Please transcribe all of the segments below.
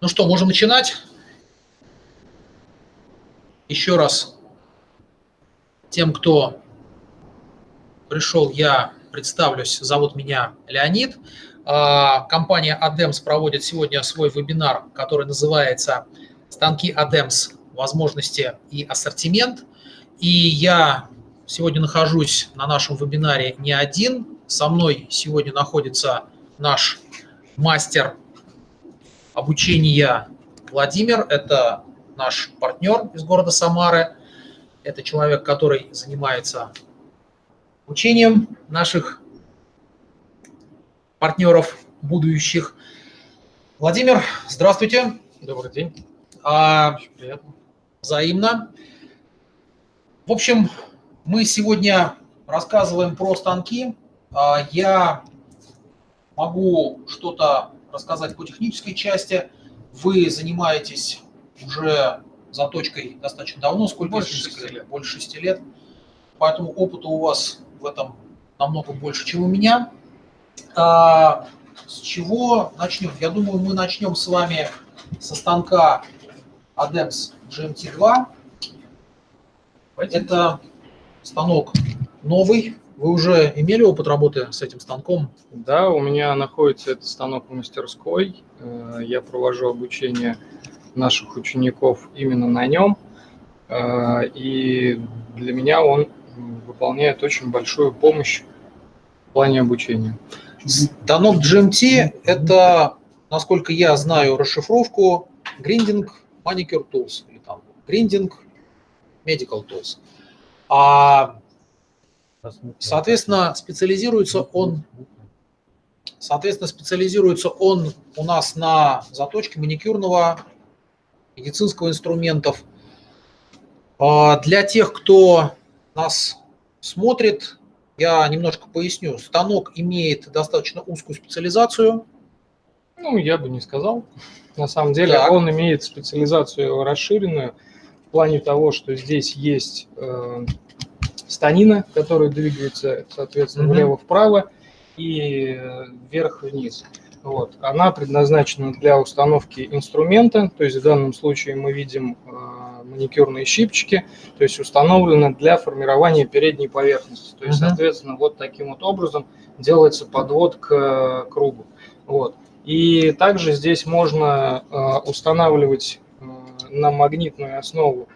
Ну что, можем начинать. Еще раз тем, кто пришел, я представлюсь. Зовут меня Леонид. А, компания ADEMS проводит сегодня свой вебинар, который называется «Станки ADEMS. Возможности и ассортимент». И я сегодня нахожусь на нашем вебинаре не один. Со мной сегодня находится наш мастер обучения Владимир. Это наш партнер из города Самары. Это человек, который занимается обучением наших партнеров будущих. Владимир, здравствуйте. Добрый день. А, приятно. Взаимно. В общем, мы сегодня рассказываем про станки. А, я могу что-то рассказать по технической части. Вы занимаетесь уже заточкой достаточно давно, сколько? Больше шести лет. Больше шести лет. Поэтому опыта у вас в этом намного больше, чем у меня. А, с чего начнем? Я думаю, мы начнем с вами со станка ADEMS GMT2. Это станок новый, вы уже имели опыт работы с этим станком? Да, у меня находится этот станок в мастерской. Э, я провожу обучение наших учеников именно на нем. Э, и для меня он выполняет очень большую помощь в плане обучения. Станок GMT – это, насколько я знаю расшифровку, Grinding Manicure Tools или там Grinding Medical Tools. А Соответственно, специализируется он, соответственно, специализируется он у нас на заточке маникюрного медицинского инструментов. А, для тех, кто нас смотрит, я немножко поясню. Станок имеет достаточно узкую специализацию. Ну, я бы не сказал. На самом деле так. он имеет специализацию расширенную в плане того, что здесь есть э, станина, которая двигается, соответственно, влево-вправо и э, вверх-вниз. Вот. Она предназначена для установки инструмента, то есть в данном случае мы видим э, маникюрные щипчики, то есть установлена для формирования передней поверхности. То есть, uh-huh. соответственно, вот таким вот образом делается подвод к э, кругу. Вот. И также здесь можно э, устанавливать э, на магнитную основу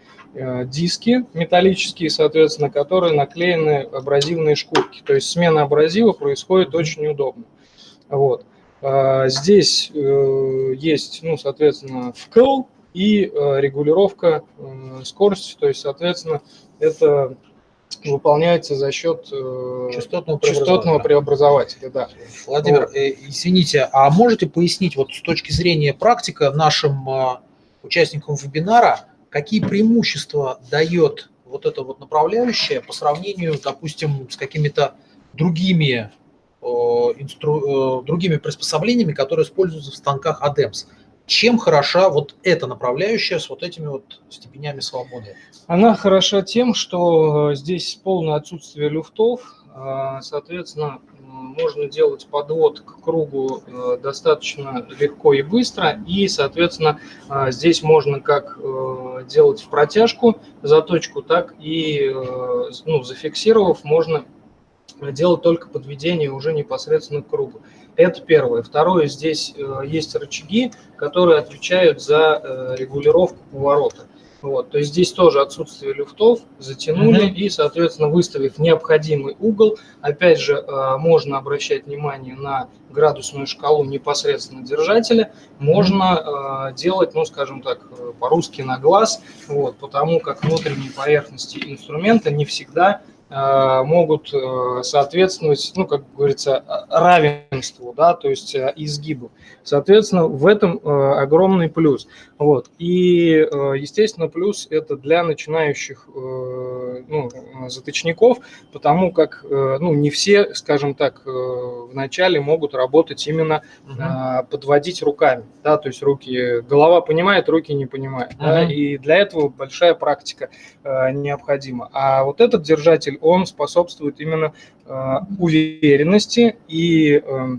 диски металлические, соответственно, которые наклеены абразивные шкурки. То есть смена абразива происходит очень удобно. Вот. А, здесь э, есть, ну, соответственно, вкл и э, регулировка скорости. То есть, соответственно, это выполняется за счет частотного, частотного преобразователя. Да. Владимир, вот. извините, а можете пояснить вот с точки зрения практика нашим участникам вебинара, какие преимущества дает вот это вот направляющее по сравнению, допустим, с какими-то другими, э, инстру, э, другими приспособлениями, которые используются в станках ADEMS. Чем хороша вот эта направляющая с вот этими вот степенями свободы? Она хороша тем, что э, здесь полное отсутствие люфтов, соответственно, можно делать подвод к кругу э, достаточно легко и быстро. И, соответственно, э, здесь можно как э, делать в протяжку заточку, так и, ну, зафиксировав, можно делать только подведение уже непосредственно к кругу. Это первое. Второе, здесь есть рычаги, которые отвечают за регулировку поворота. Вот, то есть здесь тоже отсутствие люфтов, затянули mm -hmm. и, соответственно, выставив необходимый угол, опять же, э, можно обращать внимание на градусную шкалу непосредственно держателя, можно э, делать, ну, скажем так, э, по-русски на глаз, вот, потому как внутренние поверхности инструмента не всегда могут э, соответствовать, ну, как говорится, равенству, да, то есть э, изгибу. Соответственно, в этом огромный плюс. Вот. И, естественно, плюс это для начинающих ну, заточников, потому как ну, не все, скажем так, вначале могут работать именно угу. подводить руками, да, то есть руки, голова понимает, руки не понимают, угу. да, и для этого большая практика необходима. А вот этот держатель двигатель, он способствует именно э, уверенности и, э,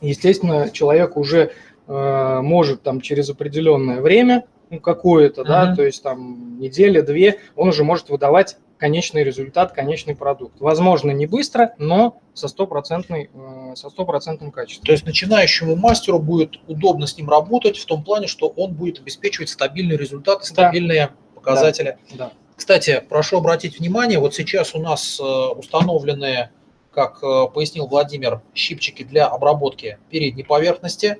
естественно, человек уже э, может там через определенное время, ну, какое-то, Мгм. да, то есть там неделя, две, он уже может выдавать конечный результат, конечный продукт. Возможно, не быстро, но со стопроцентной, э, со стопроцентным качеством. То есть начинающему мастеру будет удобно с ним работать в том плане, что он будет обеспечивать стабильный результат, и Да. стабильные показатели. Да. Кстати, прошу обратить внимание, вот сейчас у нас э, установлены, как э, пояснил Владимир, щипчики для обработки передней поверхности.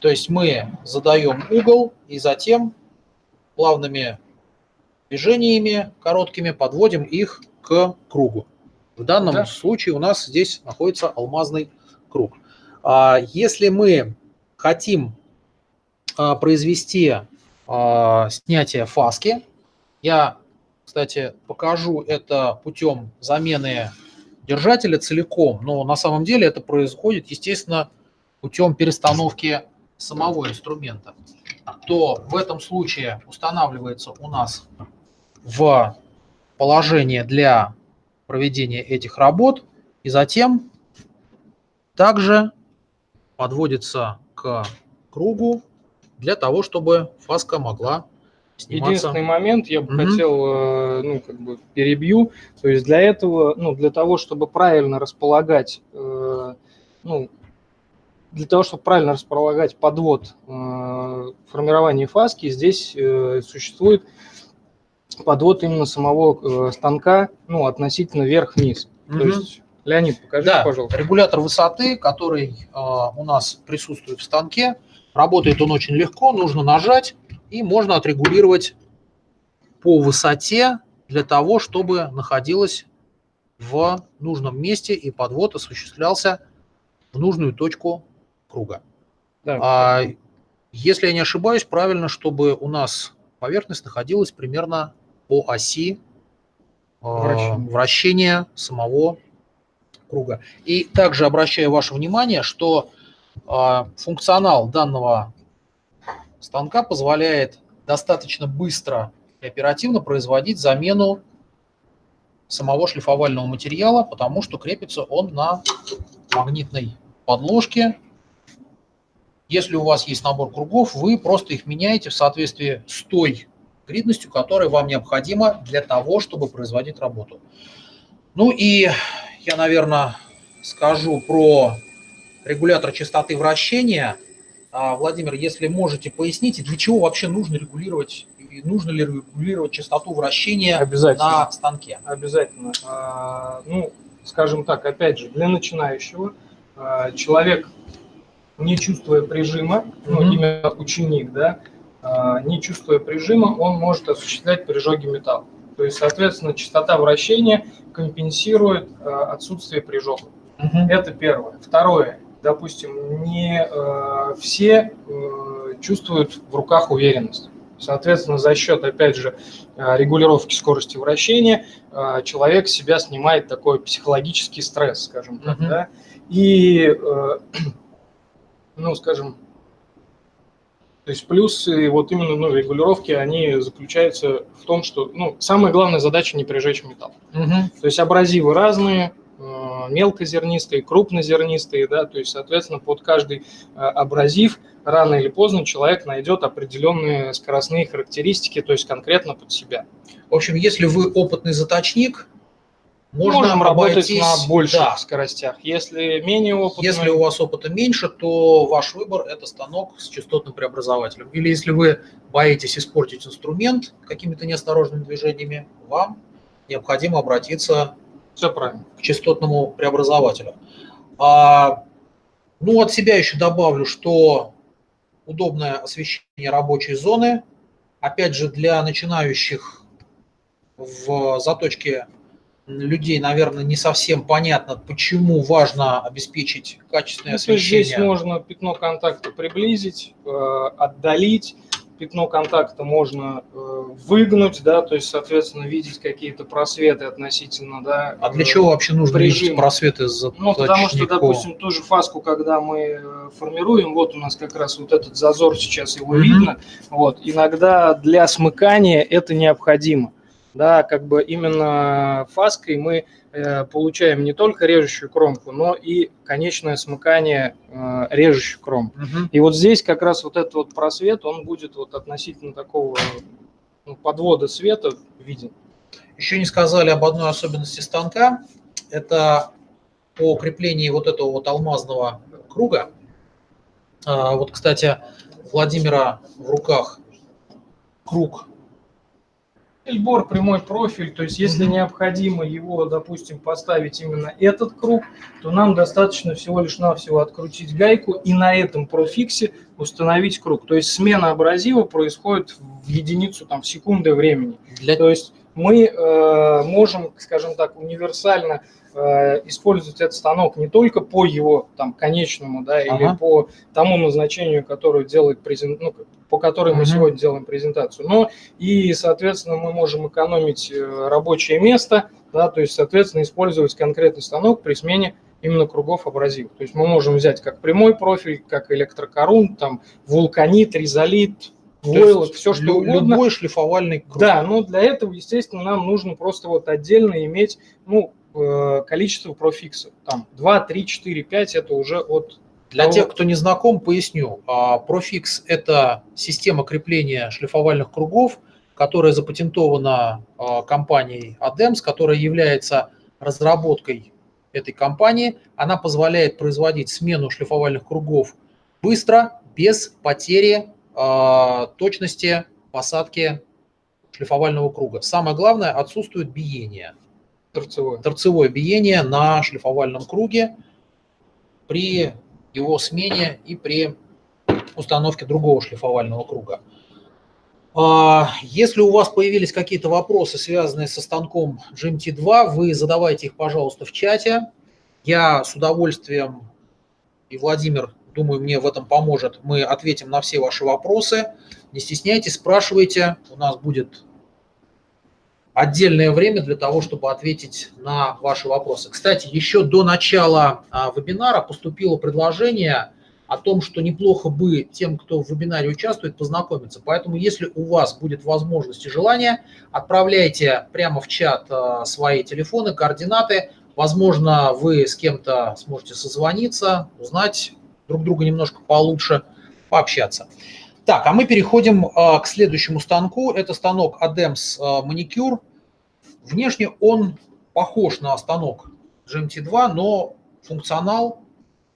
То есть мы задаем угол и затем плавными движениями короткими подводим их к кругу. В данном Да. случае у нас здесь находится алмазный круг. А Если мы хотим а, произвести а, снятие фаски, я, кстати, покажу это путем замены держателя целиком, но на самом деле это происходит, естественно, путем перестановки самого инструмента, то в этом случае устанавливается у нас в положение для проведения этих работ и затем также подводится к кругу для того, чтобы фаска могла сниматься. Единственный момент, я бы Мгм. хотел, э, ну, как бы перебью, то есть для этого, ну, для того, чтобы правильно располагать, э, ну, для того, чтобы правильно располагать подвод э, формирования фаски, здесь э, существует подвод именно самого э, станка, ну, относительно вверх-вниз. То Мгм. есть, Леонид, покажи, Да, пожалуйста. регулятор высоты, который э, у нас присутствует в станке, работает он очень легко, нужно нажать и можно отрегулировать по высоте для того, чтобы находилась в нужном месте и подвод осуществлялся в нужную точку круга. Да. А, если я не ошибаюсь, правильно, чтобы у нас поверхность находилась примерно по оси э, Вращения. вращения самого круга. И также обращаю ваше внимание, что э, функционал данного станка позволяет достаточно быстро и оперативно производить замену самого шлифовального материала, потому что крепится он на магнитной подложке. Если у вас есть набор кругов, вы просто их меняете в соответствии с той гридностью, которая вам необходима для того, чтобы производить работу. Ну и я, наверное, скажу про регулятор частоты вращения. А, Владимир, если можете, поясните, для чего вообще нужно регулировать, нужно ли регулировать частоту вращения Обязательно. на станке? Обязательно. А, Ну, скажем так, опять же, для начинающего а, человек, не чувствуя прижима, ну, именно ученик, да, не чувствуя прижима, он может осуществлять прижоги металла. То есть, соответственно, частота вращения компенсирует отсутствие прижога. Это первое. Второе. Допустим, не э, все э, чувствуют в руках уверенность. Соответственно, за счет, опять же, э, регулировки скорости вращения э, человек себя снимает такой психологический стресс, скажем так, Мгм. да. И, э, ну, скажем, то есть плюсы вот именно ну, регулировки, они заключаются в том, что, ну, самая главная задача не прижечь металл. Мгм. То есть абразивы разные, мелкозернистые, крупнозернистые, да, то есть, соответственно, под каждый э, абразив рано или поздно человек найдет определенные скоростные характеристики, то есть конкретно под себя. В общем, если вы опытный заточник, можно Можем работать обойтись- на больших Да. скоростях. Если менее опытный, Если у вас опыта меньше, то ваш выбор – это станок с частотным преобразователем. Или если вы боитесь испортить инструмент какими-то неосторожными движениями, вам необходимо обратиться все правильно. к частотному преобразователю. А, ну, от себя еще добавлю, что удобное освещение рабочей зоны, опять же, для начинающих в заточке людей, наверное, не совсем понятно, почему важно обеспечить качественное Ну, есть здесь освещение. можно пятно контакта приблизить, э, отдалить, пятно контакта можно э, выгнуть, да, то есть, соответственно, видеть какие-то просветы относительно, да. А для э, чего вообще нужно видеть режим. просветы за Ну, потому что, допустим, ту же фаску, когда мы э, формируем, вот у нас как раз вот этот зазор сейчас его Мгм. видно, вот, иногда для смыкания это необходимо. да, как бы именно фаской мы получаем не только режущую кромку, но и конечное смыкание э, режущей кромки. Угу. И вот здесь как раз вот этот вот просвет, он будет вот относительно такого ну, подвода света виден. Еще не сказали об одной особенности станка. Это по креплении вот этого вот алмазного круга. А, вот, кстати, Владимира в руках круг Эльбор прямой профиль, то есть если необходимо его, допустим, поставить именно этот круг, то нам достаточно всего лишь навсего открутить гайку и на этом профиксе установить круг. То есть смена абразива происходит в единицу там, секунды времени. Для... То есть мы э, можем, скажем так, универсально Э, использовать этот станок не только по его там конечному, да, ага. или по тому назначению, которое делает презент, ну, по которой мы сегодня делаем презентацию, но и, соответственно, мы можем экономить э, рабочее место, да, то есть, соответственно, использовать конкретный станок при смене именно кругов абразивов. То есть мы можем взять как прямой профиль, как электрокорун, там, вулканит, резолит, войлок, все что угодно. Любой шлифовальный круг. Да, но для этого, естественно, нам нужно просто вот отдельно иметь, ну, Э, количество профиксов. Там 2, 3, 4, 5 это уже от... Для того... тех, кто не знаком, поясню. А, профикс – это система крепления шлифовальных кругов, которая запатентована а, компанией ADEMS, которая является разработкой этой компании. Она позволяет производить смену шлифовальных кругов быстро, без потери а, точности посадки шлифовального круга. Самое главное – отсутствует биение – торцевое. торцевое биение на шлифовальном круге при его смене и при установке другого шлифовального круга. А, если у вас появились какие-то вопросы, связанные со станком GMT2, вы задавайте их, пожалуйста, в чате. Я с удовольствием, и Владимир, думаю, мне в этом поможет, мы ответим на все ваши вопросы. Не стесняйтесь, спрашивайте, у нас будет отдельное время для того, чтобы ответить на ваши вопросы. Кстати, еще до начала а, вебинара поступило предложение о том, что неплохо бы тем, кто в вебинаре участвует, познакомиться. Поэтому, если у вас будет возможность и желание, отправляйте прямо в чат а, свои телефоны, координаты. Возможно, вы с кем-то сможете созвониться, узнать друг друга немножко получше, пообщаться. Так, а мы переходим а, к следующему станку. Это станок ADEMS а, Manicure. Внешне он похож на станок GMT2, но функционал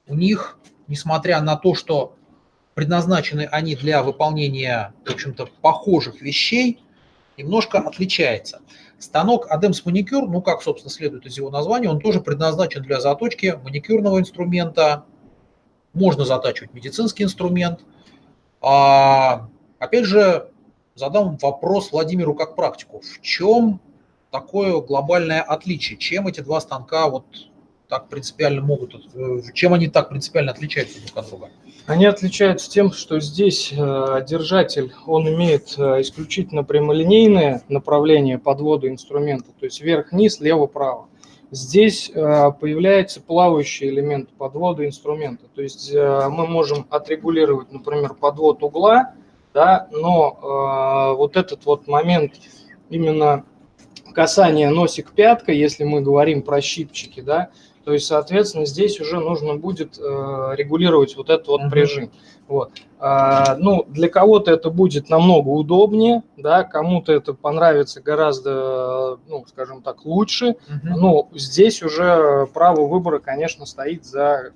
у них, несмотря на то, что предназначены они для выполнения, в общем-то, похожих вещей, немножко отличается. Станок ADEMS Manicure, ну, как, собственно, следует из его названия, он тоже предназначен для заточки маникюрного инструмента. Можно затачивать медицинский инструмент – а, опять же, задам вопрос Владимиру как практику. В чем такое глобальное отличие? Чем эти два станка вот так принципиально могут, чем они так принципиально отличаются друг от друга? Они отличаются тем, что здесь э, держатель, он имеет э, исключительно прямолинейное направление подвода инструмента, то есть вверх-вниз, лево-право. Здесь э, появляется плавающий элемент подвода инструмента. То есть э, мы можем отрегулировать, например, подвод угла, да, но э, вот этот вот момент именно касания носик пятка, если мы говорим про щипчики, да, то есть, соответственно, здесь уже нужно будет регулировать вот этот вот прижим. Вот. А, ну, для кого-то это будет намного удобнее, да, кому-то это понравится гораздо, ну, скажем так, лучше. Угу. Но здесь уже право выбора, конечно, стоит за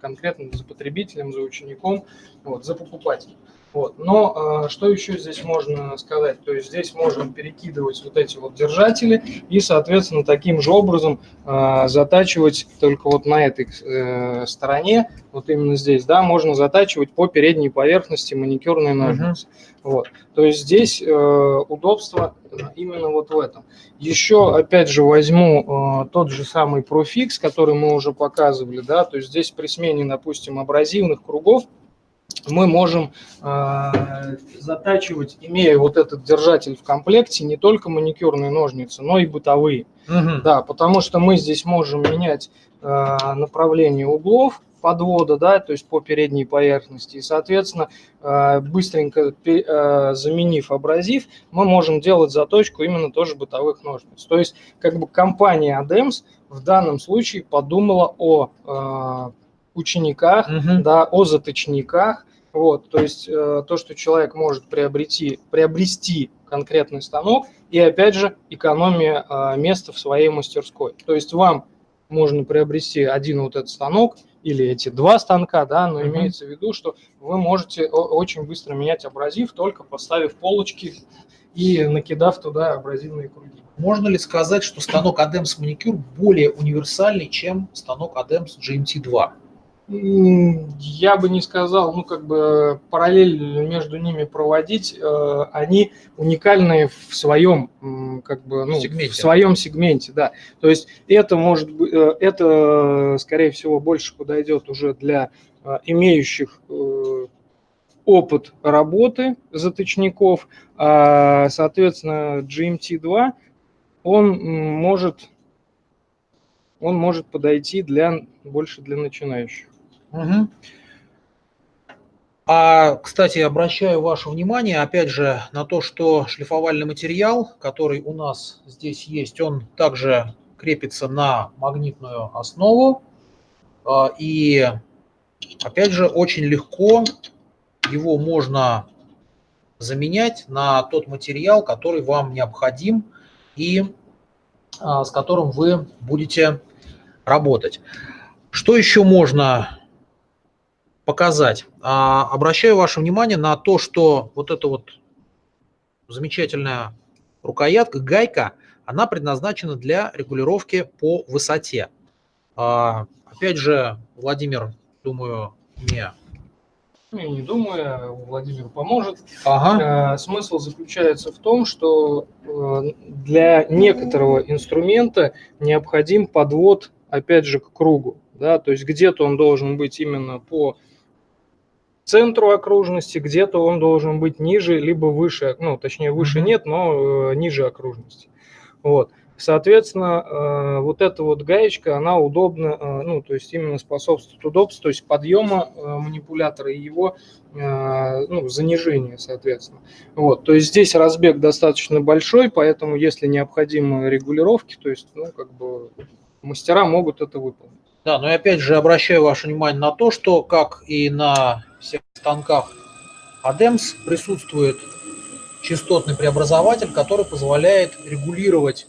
конкретно за потребителем, за учеником, вот, за покупателем. Вот. Но э, что еще здесь можно сказать? То есть здесь можно перекидывать вот эти вот держатели и, соответственно, таким же образом э, затачивать только вот на этой э, стороне, вот именно здесь, да, можно затачивать по передней поверхности маникюрной ножницы. Uh-huh. Вот. То есть здесь э, удобство именно вот в этом. Еще, опять же, возьму э, тот же самый профикс, который мы уже показывали, да, то есть здесь при смене, допустим, абразивных кругов, мы можем э, затачивать, имея вот этот держатель в комплекте, не только маникюрные ножницы, но и бытовые. Угу. Да, потому что мы здесь можем менять направление углов подвода, да, то есть по передней поверхности. И, соответственно, быстренько заменив абразив, мы можем делать заточку именно тоже бытовых ножниц. То есть, как бы компания ADEMS в данном случае подумала о учениках, угу. да, о заточниках, вот, то есть э, то, что человек может приобрести, приобрести конкретный станок, и опять же экономия э, места в своей мастерской. То есть вам можно приобрести один вот этот станок или эти два станка, да, но mm-hmm. имеется в виду, что вы можете очень быстро менять абразив, только поставив полочки и накидав туда абразивные круги. Можно ли сказать, что станок ADEMS Manicure более универсальный, чем станок ADEMS GMT2? Я бы не сказал, ну, как бы параллель между ними проводить, э, они уникальные в своем, как бы, ну, сегменте. в своем сегменте, да. То есть это может быть, э, это, скорее всего, больше подойдет уже для э, имеющих опыт работы заточников, а, соответственно, GMT2, он может, он может подойти для, больше для начинающих. Угу. А, кстати, обращаю ваше внимание, опять же, на то, что шлифовальный материал, который у нас здесь есть, он также крепится на магнитную основу. А, и, опять же, очень легко его можно заменять на тот материал, который вам необходим и а, с которым вы будете работать. Что еще можно показать. А, обращаю ваше внимание на то, что вот эта вот замечательная рукоятка, гайка, она предназначена для регулировки по высоте. А, опять же, Владимир, думаю, не ну, я не думаю, Владимир поможет. Ага. Смысл заключается в том, что э, для некоторого инструмента необходим подвод, опять же, к кругу. Да? То есть где-то он должен быть именно по центру окружности, где-то он должен быть ниже, либо выше, ну, точнее, выше нет, но э, ниже окружности. Вот. Соответственно, э, вот эта вот гаечка, она удобна, э, ну, то есть именно способствует удобству, то есть подъема э, манипулятора и его э, ну, занижения, соответственно. Вот, то есть здесь разбег достаточно большой, поэтому если необходимы регулировки, то есть, ну, как бы мастера могут это выполнить. Да, но я опять же обращаю ваше внимание на то, что, как и на всех станках. ADEMS, присутствует частотный преобразователь, который позволяет регулировать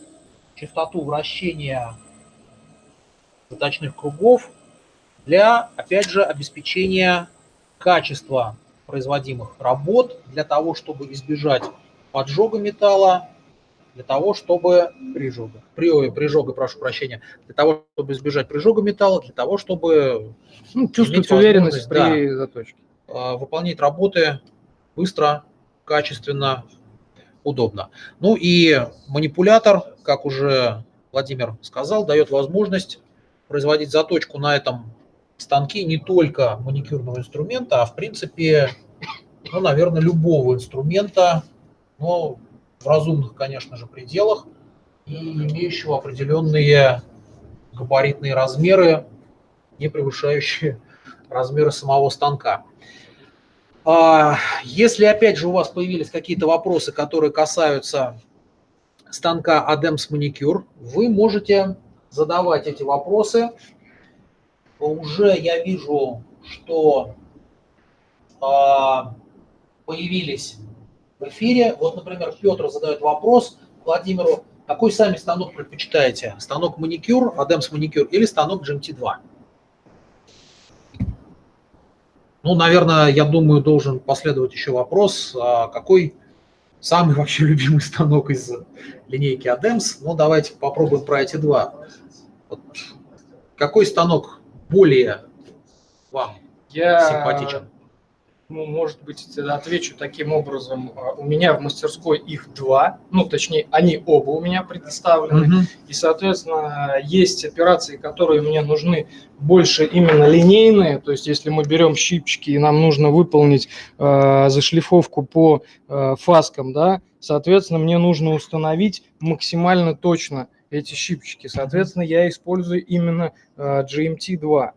частоту вращения заточных кругов для, опять же, обеспечения качества производимых работ, для того, чтобы избежать поджога металла для того, чтобы прижога, при, прижога, прошу прощения, для того, чтобы избежать прижога металла, для того, чтобы ну, чувствовать уверенность при да, заточке. А, выполнять работы быстро, качественно, удобно. Ну и манипулятор, как уже Владимир сказал, дает возможность производить заточку на этом станке не только маникюрного инструмента, а в принципе, ну, наверное, любого инструмента, но в разумных, конечно же, пределах и имеющего определенные габаритные размеры, не превышающие размеры самого станка. А, если, опять же, у вас появились какие-то вопросы, которые касаются станка ADEMS Manicure, вы можете задавать эти вопросы. Уже я вижу, что а, появились в эфире. Вот, например, Петр задает вопрос Владимиру, какой сами станок предпочитаете? Станок маникюр, Adams маникюр или станок GMT2? Ну, наверное, я думаю, должен последовать еще вопрос, а какой самый вообще любимый станок из линейки ADEMS? Ну, давайте попробуем про эти два. Вот. Какой станок более вам я... симпатичен? Ну, может быть, отвечу таким образом. А, у меня в мастерской их два, ну, точнее, они оба у меня предоставлены. Mm -hmm. И, соответственно, есть операции, которые мне нужны больше именно линейные. То есть, если мы берем щипчики и нам нужно выполнить э, зашлифовку по э, фаскам, да, соответственно, мне нужно установить максимально точно эти щипчики. Соответственно, я использую именно GMT2.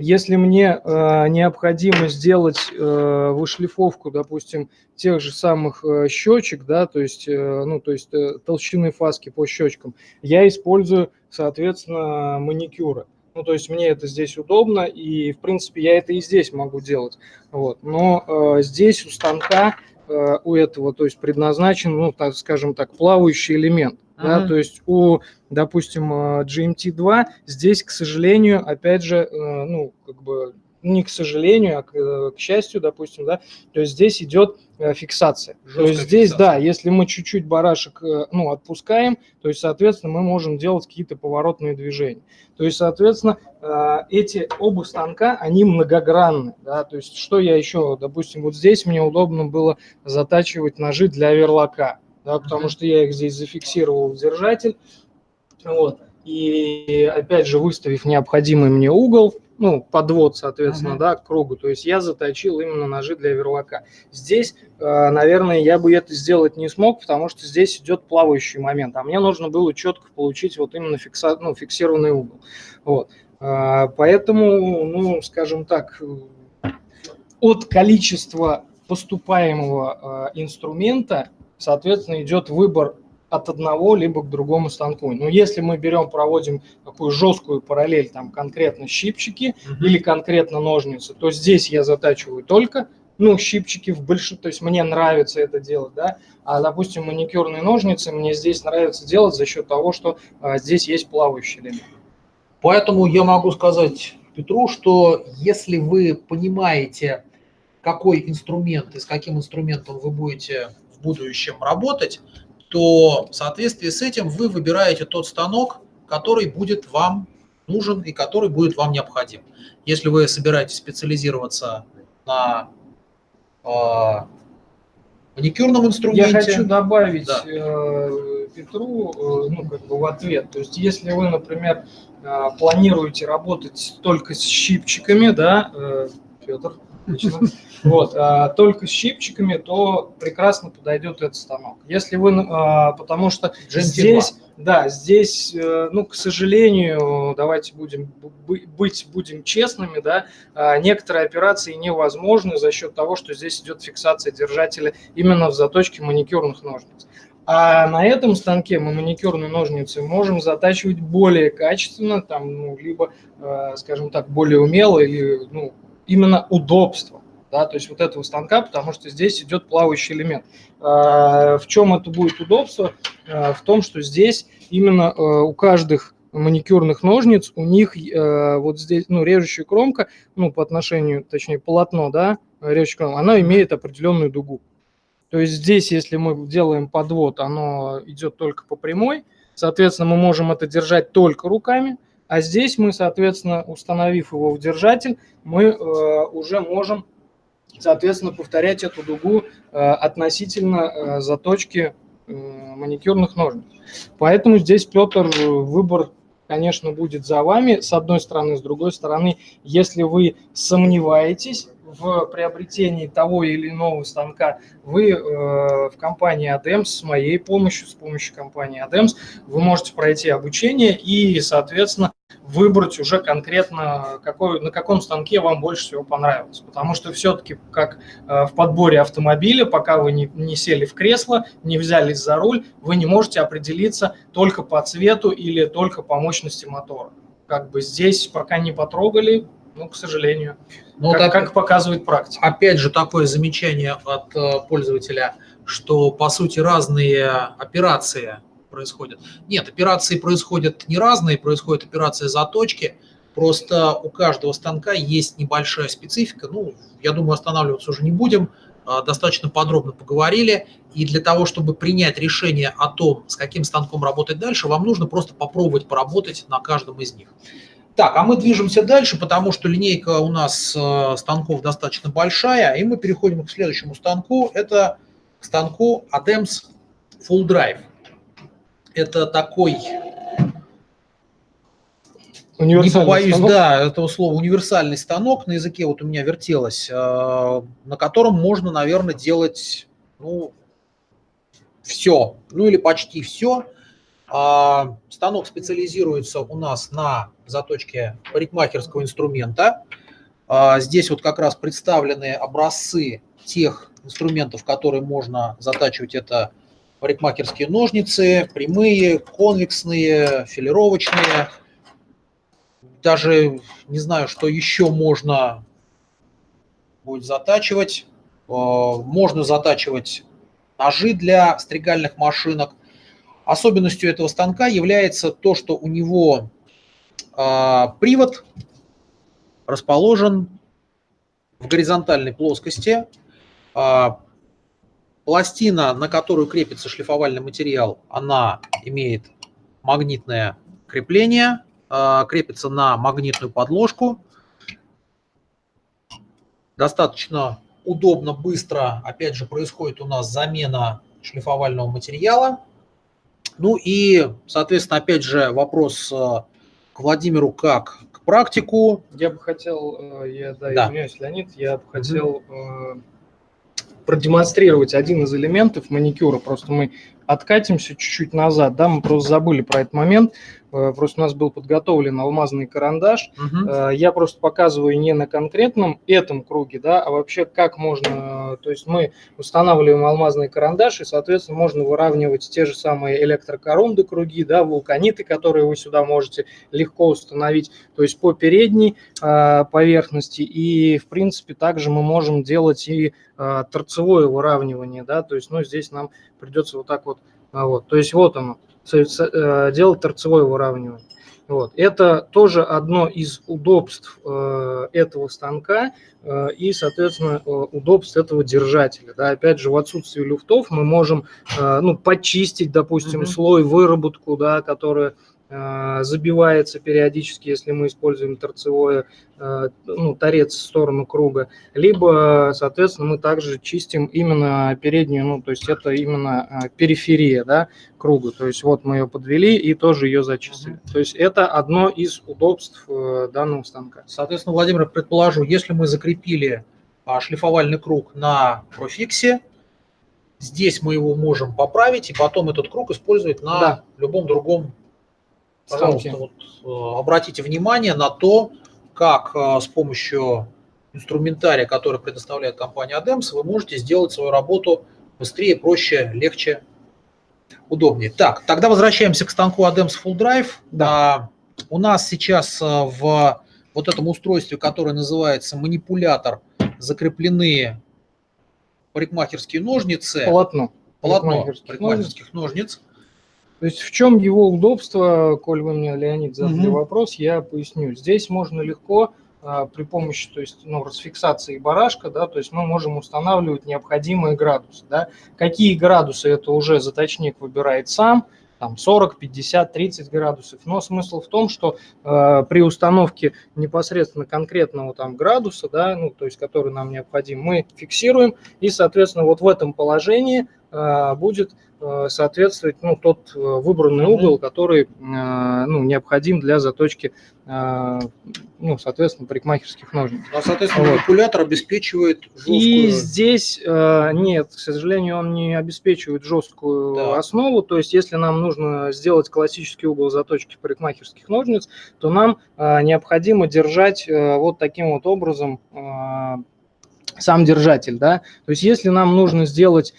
Если мне э, необходимо сделать э, вышлифовку, допустим, тех же самых э, щечек, да, то есть, э, ну, то есть э, толщины фаски по щечкам, я использую, соответственно, маникюры. Ну, то есть мне это здесь удобно, и, в принципе, я это и здесь могу делать. Вот. Но э, здесь у станка, э, у этого, то есть предназначен, ну, так скажем так, плавающий элемент. Uh-huh. Да, то есть у, допустим, э, GMT2 здесь, к сожалению, опять же, э, ну, как бы не к сожалению, а к, э, к счастью, допустим, да, то есть здесь идет фиксация. Жесткая то есть здесь, фиксация. да, если мы чуть-чуть барашек, ну, отпускаем, то есть, соответственно, мы можем делать какие-то поворотные движения. То есть, соответственно, эти оба станка, они многогранны, да, то есть, что я еще, допустим, вот здесь мне удобно было затачивать ножи для верлока, да, потому что я их здесь зафиксировал в держатель. Вот. И опять же, выставив необходимый мне угол, ну, подвод, соответственно, uh-huh. да, к кругу. То есть я заточил именно ножи для верлока. Здесь, э, наверное, я бы это сделать не смог, потому что здесь идет плавающий момент, а мне нужно было четко получить вот именно фикса, ну, фиксированный угол. Вот. Э, поэтому, ну, скажем так, от количества поступаемого э, инструмента соответственно, идет выбор от одного либо к другому станку. Но если мы берем, проводим такую жесткую параллель, там конкретно щипчики угу. или конкретно ножницы, то здесь я затачиваю только ну, щипчики в большинстве, то есть мне нравится это делать, да, а, допустим, маникюрные ножницы мне здесь нравится делать за счет того, что а, здесь есть плавающий элемент. Поэтому я могу сказать Петру, что если вы понимаете, какой инструмент и с каким инструментом вы будете в будущем работать, то в соответствии с этим вы выбираете тот станок, который будет вам нужен и который будет вам необходим. Если вы собираетесь специализироваться на э, маникюрном инструменте... Я хочу добавить да. э, Петру э, ну, как бы в ответ. То есть если вы, например, э, планируете работать только с щипчиками, да, э, Петр, вот, а, только с щипчиками, то прекрасно подойдет этот станок. Если вы, а, потому что здесь, да, здесь, э, ну, к сожалению, давайте будем быть, будем честными, да, а, некоторые операции невозможны за счет того, что здесь идет фиксация держателя именно в заточке маникюрных ножниц. А на этом станке мы маникюрные ножницы можем затачивать более качественно, там, ну, либо, э, скажем так, более умело или, ну, именно удобство, да, то есть вот этого станка, потому что здесь идет плавающий элемент. А, в чем это будет удобство? А, в том, что здесь именно а, у каждых маникюрных ножниц, у них вот здесь, ну, режущая кромка, ну, по отношению, точнее, полотно, да, режущая кромка, она имеет определенную дугу. То есть здесь, если мы делаем подвод, оно идет только по прямой, соответственно, мы можем это держать только руками, а здесь мы, соответственно, установив его в держатель, мы э, уже можем, соответственно, повторять эту дугу э, относительно э, заточки э, маникюрных ножниц. Поэтому здесь, Петр, выбор, конечно, будет за вами, с одной стороны, с другой стороны, если вы сомневаетесь, в приобретении того или иного станка, вы э, в компании ADEMS с моей помощью, с помощью компании ADEMS, вы можете пройти обучение и, соответственно, выбрать уже конкретно, какой, на каком станке вам больше всего понравилось. Потому что все-таки, как э, в подборе автомобиля, пока вы не, не сели в кресло, не взялись за руль, вы не можете определиться только по цвету или только по мощности мотора. Как бы здесь пока не потрогали, ну, к сожалению. Ну, как, так, как показывает практика. Опять же, такое замечание от э, пользователя, что, по сути, разные операции происходят. Нет, операции происходят не разные, происходят операции заточки, просто у каждого станка есть небольшая специфика. Ну, я думаю, останавливаться уже не будем, э, достаточно подробно поговорили. И для того, чтобы принять решение о том, с каким станком работать дальше, вам нужно просто попробовать поработать на каждом из них. Так, а мы движемся дальше, потому что линейка у нас э, станков достаточно большая, и мы переходим к следующему станку. Это к станку ADEMS Full Drive. Это такой, не побоюсь, станок. да, этого слова, универсальный станок на языке вот у меня вертелось, э, на котором можно, наверное, делать, ну, все, ну или почти все. А, станок специализируется у нас на заточке парикмахерского инструмента. А, здесь вот как раз представлены образцы тех инструментов, которые можно затачивать. Это парикмахерские ножницы, прямые, конвексные, филировочные. Даже не знаю, что еще можно будет затачивать. А, можно затачивать ножи для стригальных машинок. Особенностью этого станка является то, что у него э, привод расположен в горизонтальной плоскости. Пластина, на которую крепится шлифовальный материал, она имеет магнитное крепление, э, крепится на магнитную подложку. Достаточно удобно, быстро, опять же, происходит у нас замена шлифовального материала. Ну и, соответственно, опять же, вопрос э, к Владимиру как к практику. Я бы хотел, э, я да, да. извиняюсь, Леонид, я бы хотел угу. Продемонстрировать один из элементов маникюра. Просто мы откатимся чуть-чуть назад, да, мы просто забыли про этот момент. Э, просто у нас был подготовлен алмазный карандаш. Угу. Я просто показываю не на конкретном этом круге, да, а вообще как можно, то есть мы устанавливаем алмазный карандаш, и, соответственно, можно выравнивать те же самые электрокорунды круги, да, вулканиты, которые вы сюда можете легко установить, то есть по передней э, поверхности, и, в принципе, также мы можем делать и торцевое выравнивание, да, то есть, ну, здесь нам придется вот так вот, а вот, то есть вот оно, делать торцевое выравнивание. Вот. Это тоже одно из удобств э, этого станка э, и, соответственно, э, удобств этого держателя. Да. Опять же, в отсутствии люфтов мы можем э, ну, почистить, допустим, mm -hmm. слой выработку, да, которая Э, забивается периодически, если мы используем торцевое, э, ну, торец в сторону круга, либо, соответственно, мы также чистим именно переднюю, ну, то есть это именно э, периферия, да, круга, то есть вот мы ее подвели и тоже ее зачистили. То есть это одно из удобств данного станка. Соответственно, Владимир, предположу, если мы закрепили а, шлифовальный круг на профиксе, здесь мы его можем поправить и потом этот круг использовать на да. любом другом Пожалуйста, вот, э, обратите внимание на то, как э, с помощью инструментария, который предоставляет компания ADEMS, вы можете сделать свою работу быстрее, проще, легче, удобнее. Так, тогда возвращаемся к станку ADEMS Full Drive. Да. У нас сейчас э, в вот этом устройстве, которое называется манипулятор, закреплены парикмахерские ножницы. Полотно. Полотно парикмахерских, парикмахерских ножниц. То есть в чем его удобство, коль вы мне, Леонид, задали угу. вопрос, я поясню. Здесь можно легко а, при помощи то есть, ну, расфиксации барашка, да, то есть мы можем устанавливать необходимые градусы. Да. Какие градусы, это уже заточник выбирает сам, там 40, 50, 30 градусов. Но смысл в том, что э, при установке непосредственно конкретного там градуса, да, ну, то есть который нам необходим, мы фиксируем, и, соответственно, вот в этом положении будет Э, соответствовать ну, тот э, выбранный угол, который э, ну, необходим для заточки, ну, соответственно, парикмахерских ножниц. Ну, а, соответственно, вот. манипулятор обеспечивает жесткую... И здесь нет, к сожалению, он не обеспечивает жесткую да. основу, то есть если нам нужно сделать классический угол заточки парикмахерских ножниц, то нам необходимо держать вот таким вот образом сам держатель, да, то есть если нам нужно сделать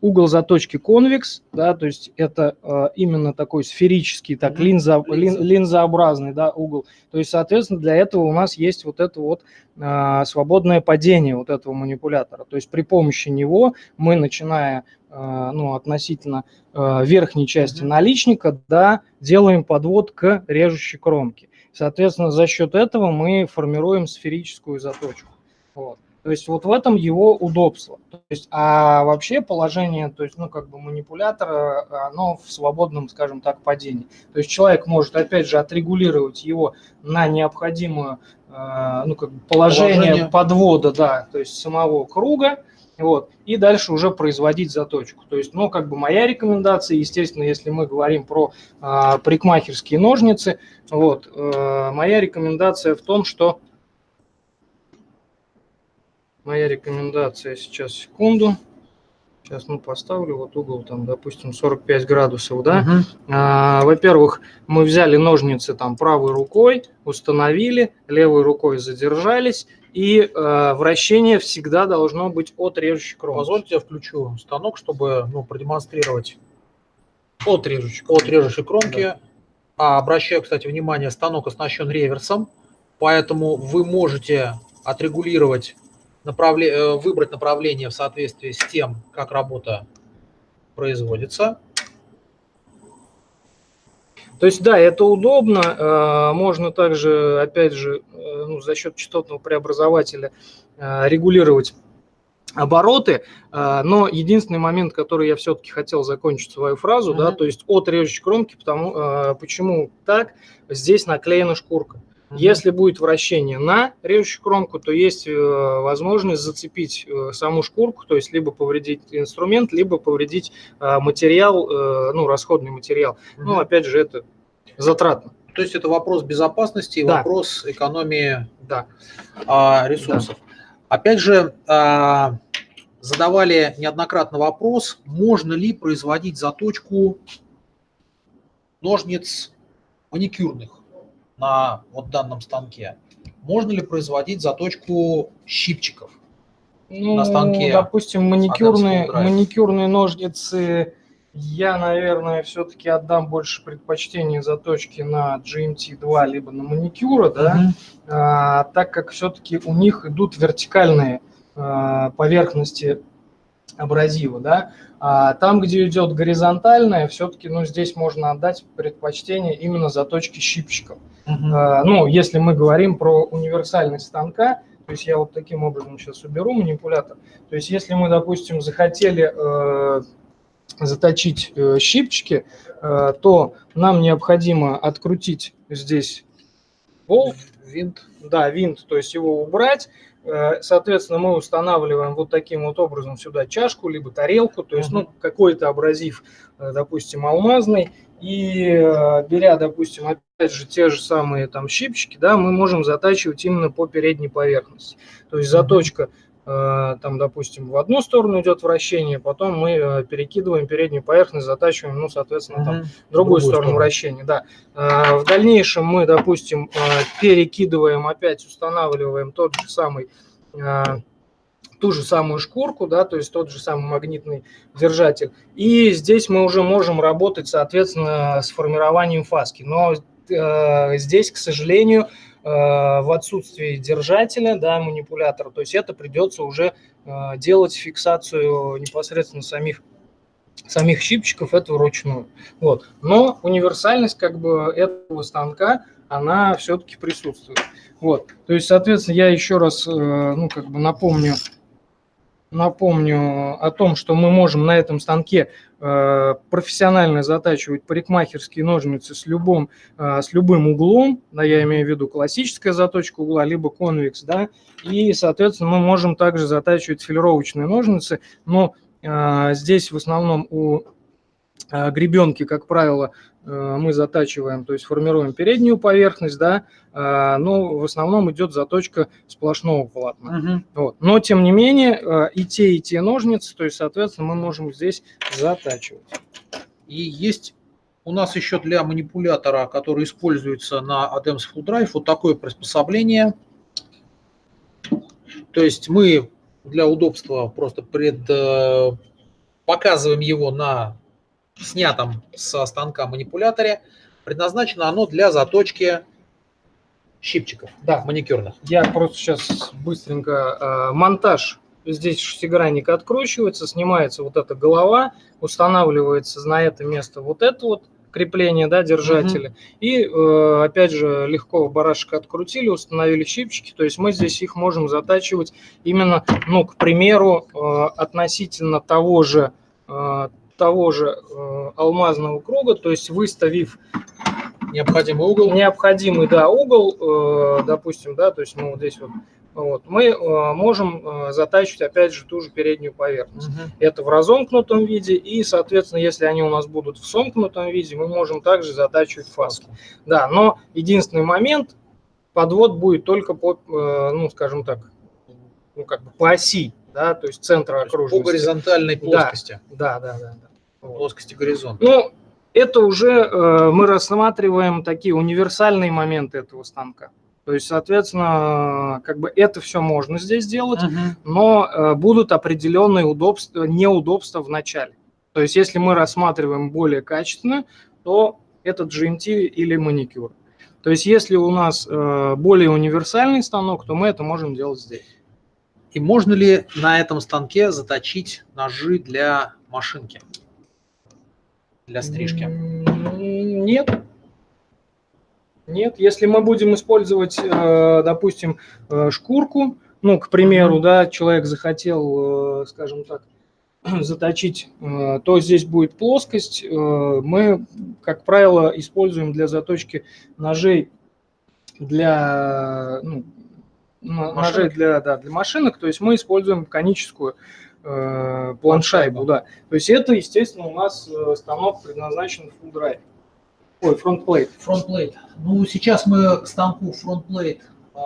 угол заточки конвекс, да, то есть это э, именно такой сферический, так, линза, лин, линзообразный, да, угол. То есть, соответственно, для этого у нас есть вот это вот э, свободное падение вот этого манипулятора. То есть при помощи него мы, начиная, э, ну, относительно э, верхней части наличника, да, делаем подвод к режущей кромке. Соответственно, за счет этого мы формируем сферическую заточку. Вот. То есть вот в этом его удобство. То есть, а вообще положение, то есть, ну, как бы манипулятора, оно в свободном, скажем так, падении. То есть человек может, опять же, отрегулировать его на необходимое, э, ну, как бы положение, положение подвода, да, то есть самого круга, вот, и дальше уже производить заточку. То есть, ну, как бы моя рекомендация, естественно, если мы говорим про э, парикмахерские ножницы, вот, э, моя рекомендация в том, что моя рекомендация сейчас, секунду. Сейчас, ну, поставлю вот угол, там, допустим, 45 градусов, да. Угу. А, во-первых, мы взяли ножницы там правой рукой, установили, левой рукой задержались, и э, вращение всегда должно быть от режущей кромки. Позвольте, я включу станок, чтобы ну, продемонстрировать от режущей, от режущей кромки. Да. А, обращаю, кстати, внимание, станок оснащен реверсом, поэтому вы можете отрегулировать направле... Э, выбрать направление в соответствии с тем, как работа производится. То есть, да, это удобно. Э, можно также, опять же, э, ну, за счет частотного преобразователя регулировать обороты, но единственный момент, который я все-таки хотел закончить свою фразу, mm -hmm. да, то есть от режущей кромки, потому, почему так, здесь наклеена шкурка. Если будет вращение на режущую кромку, то есть э, возможность зацепить э, саму шкурку, то есть либо повредить инструмент, либо повредить э, материал, ну, расходный материал. Ну, опять же, это затратно. То есть это вопрос безопасности и да. вопрос экономии да. А, ресурсов. Да. Опять же, а, задавали неоднократно вопрос, можно ли производить заточку ножниц маникюрных на вот данном станке, можно ли производить заточку щипчиков ну, на станке? Допустим, маникюрные, маникюрные ножницы я, наверное, все-таки отдам больше предпочтение заточке на GMT2, либо на маникюра, да, угу. а, так как все-таки у них идут вертикальные а, поверхности абразива, да, а там, где идет горизонтальная, все-таки, ну, здесь можно отдать предпочтение именно заточке щипчиков. Uh-huh. А, ну, если мы говорим про универсальность станка, то есть я вот таким образом сейчас уберу манипулятор. То есть если мы, допустим, захотели э, заточить э, щипчики, э, то нам необходимо открутить здесь болт, винт, да, винт, то есть его убрать, Э, соответственно, мы устанавливаем вот таким вот образом сюда чашку, либо тарелку, то есть, ну, какой-то абразив, э, допустим, алмазный, и э, беря, допустим, опять же, те же самые там щипчики, да, мы можем затачивать именно по передней поверхности. То есть заточка там, допустим, в одну сторону идет вращение, потом мы перекидываем переднюю поверхность, затачиваем, ну, соответственно, там, другую, другую сторону, сторону вращения, да. В дальнейшем мы, допустим, перекидываем, опять устанавливаем тот же самый ту же самую шкурку, да, то есть тот же самый магнитный держатель. И здесь мы уже можем работать, соответственно, с формированием фаски. Но э, здесь, к сожалению, Э, в отсутствии держателя, да, манипулятора, то есть это придется уже э, делать фиксацию непосредственно самих самих щипчиков, это вручную. Вот. Но универсальность как бы этого станка, она все-таки присутствует. Вот. То есть, соответственно, я еще раз э, ну, как бы напомню Напомню о том, что мы можем на этом станке э, профессионально затачивать парикмахерские ножницы с любым, э, с любым углом, да, я имею в виду классическая заточка угла, либо конвекс, да, и, соответственно, мы можем также затачивать филировочные ножницы, но э, здесь в основном у гребенки, как правило, мы затачиваем, то есть формируем переднюю поверхность, да, э, но в основном идет заточка сплошного полотна. Угу. Вот. Но, тем не менее, э, и те, и те ножницы, то есть, соответственно, мы можем здесь затачивать. И есть у нас еще для манипулятора, который используется на ADEMS Full Drive, вот такое приспособление. То есть мы для удобства просто пред, показываем его на снятом со станка манипуляторе. Предназначено оно для заточки щипчиков да. маникюрных. Я просто сейчас быстренько... Э, монтаж. Здесь шестигранник откручивается, снимается вот эта голова, устанавливается на это место вот это вот крепление, да, держателя. Угу. И, э, опять же, легко барашек открутили, установили щипчики. То есть мы здесь их можем затачивать именно, ну, к примеру, э, относительно того же э, того же э, алмазного круга, то есть выставив необходимый угол, необходимый, да, угол, э, допустим, да, то есть мы вот здесь вот, вот мы э, можем затачивать опять же ту же переднюю поверхность. Угу. Это в разомкнутом виде, и, соответственно, если они у нас будут в сомкнутом виде, мы можем также затачивать фаски. Да, но единственный момент, подвод будет только по, ну, скажем так, ну, как бы по оси да, то есть центра окружности. По горизонтальной плоскости. Да, да, да. да. Плоскости горизонта. Ну, это уже э, мы рассматриваем такие универсальные моменты этого станка. То есть, соответственно, как бы это все можно здесь делать, uh-huh. но э, будут определенные удобства, неудобства в начале. То есть, если мы рассматриваем более качественно, то это GMT или маникюр. То есть, если у нас э, более универсальный станок, то мы это можем делать здесь. И можно ли на этом станке заточить ножи для машинки? Для стрижки? Нет. Нет, если мы будем использовать, э, допустим, э, шкурку, ну, к примеру, да, человек захотел, э, скажем так, заточить, то здесь будет плоскость. Мы, как правило, используем для заточки ножей для ну, ножей для, да, для машинок, то есть мы используем коническую планшайбу, да. То есть это, естественно, у нас станок предназначен full drive. Ой, front plate. Front plate. Ну, сейчас мы к станку front plate э,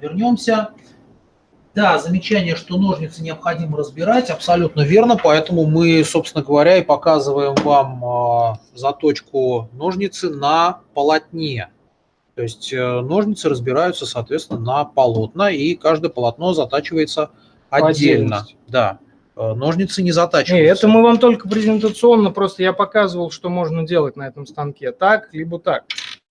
вернемся. Да, замечание, что ножницы необходимо разбирать, абсолютно верно, поэтому мы, собственно говоря, и показываем вам э, заточку ножницы на полотне. То есть э, ножницы разбираются, соответственно, на полотна, и каждое полотно затачивается отдельно. Да. Э, ножницы не затачиваются. Нет, это мы вам только презентационно, просто я показывал, что можно делать на этом станке. Так, либо так.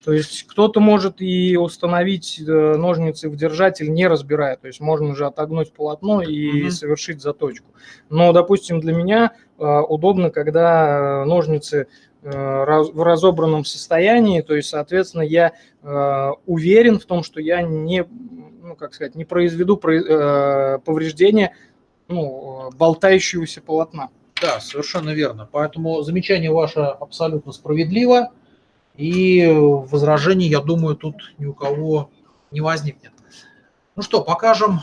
То есть кто-то может и установить э, ножницы в держатель, не разбирая. То есть можно же отогнуть полотно и угу. совершить заточку. Но, допустим, для меня э, удобно, когда ножницы в разобранном состоянии, то есть, соответственно, я уверен в том, что я не, ну, как сказать, не произведу повреждения ну, болтающегося полотна. Да, совершенно верно. Поэтому замечание ваше абсолютно справедливо. И возражений, я думаю, тут ни у кого не возникнет. Ну что, покажем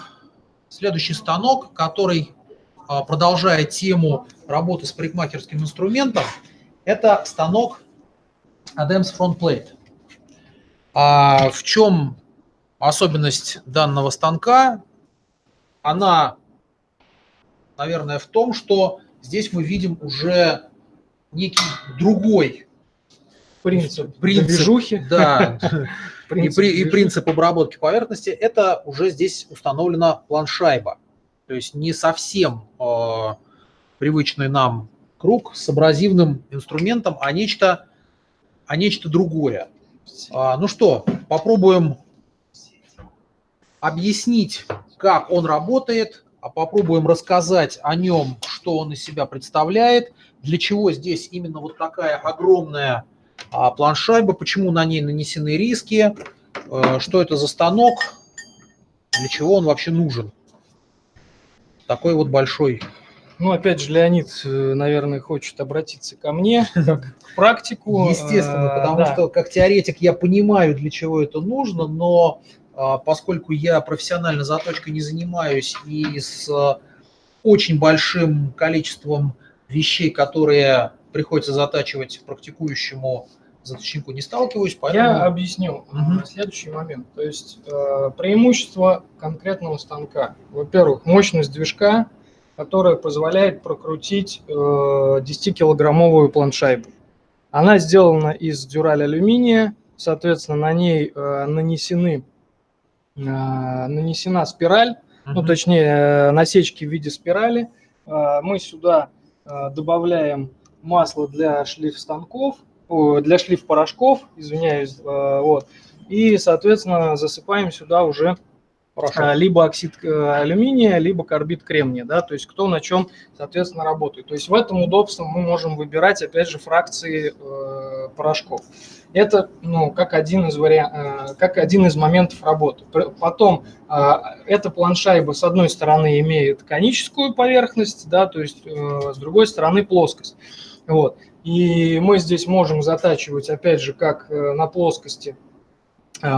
следующий станок, который а, продолжает тему работы с парикмахерским инструментом. Это станок Adams Front Plate. А в чем особенность данного станка? Она наверное, в том, что здесь мы видим уже некий другой принцип, принцип движухи. Да, и, при, и принцип обработки поверхности. Это уже здесь установлена планшайба. То есть не совсем э, привычный нам круг с абразивным инструментом, а нечто, а нечто другое. А, ну что, попробуем объяснить, как он работает, а попробуем рассказать о нем, что он из себя представляет, для чего здесь именно вот такая огромная а, планшайба, почему на ней нанесены риски, э, что это за станок, для чего он вообще нужен. Такой вот большой. Ну, опять же, Леонид, э, наверное, хочет обратиться ко мне, как к практику. Естественно, потому да. что как теоретик я понимаю, для чего это нужно, но поскольку я профессионально заточкой не занимаюсь и с а, очень большим количеством вещей, которые приходится затачивать практикующему заточнику, не сталкиваюсь. Поэтому... Я объясню угу. следующий момент. То есть э, преимущество конкретного станка. Во-первых, мощность движка, которая позволяет прокрутить э, 10-килограммовую планшайбу. Она сделана из дюраль алюминия, соответственно, на ней э, нанесены а, нанесена спираль, uh-huh. ну точнее э, насечки в виде спирали. А, мы сюда а, добавляем масло для шлиф станков, для шлиф порошков, извиняюсь, вот, и, соответственно, засыпаем сюда уже Хорошо. либо оксид э, алюминия, либо карбид кремния, да, то есть кто на чем, соответственно, работает. То есть в этом удобстве мы можем выбирать, опять же, фракции э, порошков. Это, ну, как один из вариан... Э, как один из моментов работы. Потом э, эта планшайба, с одной стороны, имеет коническую поверхность, да, то есть э, с другой стороны плоскость. Вот. И мы здесь можем затачивать, опять же, как э, на плоскости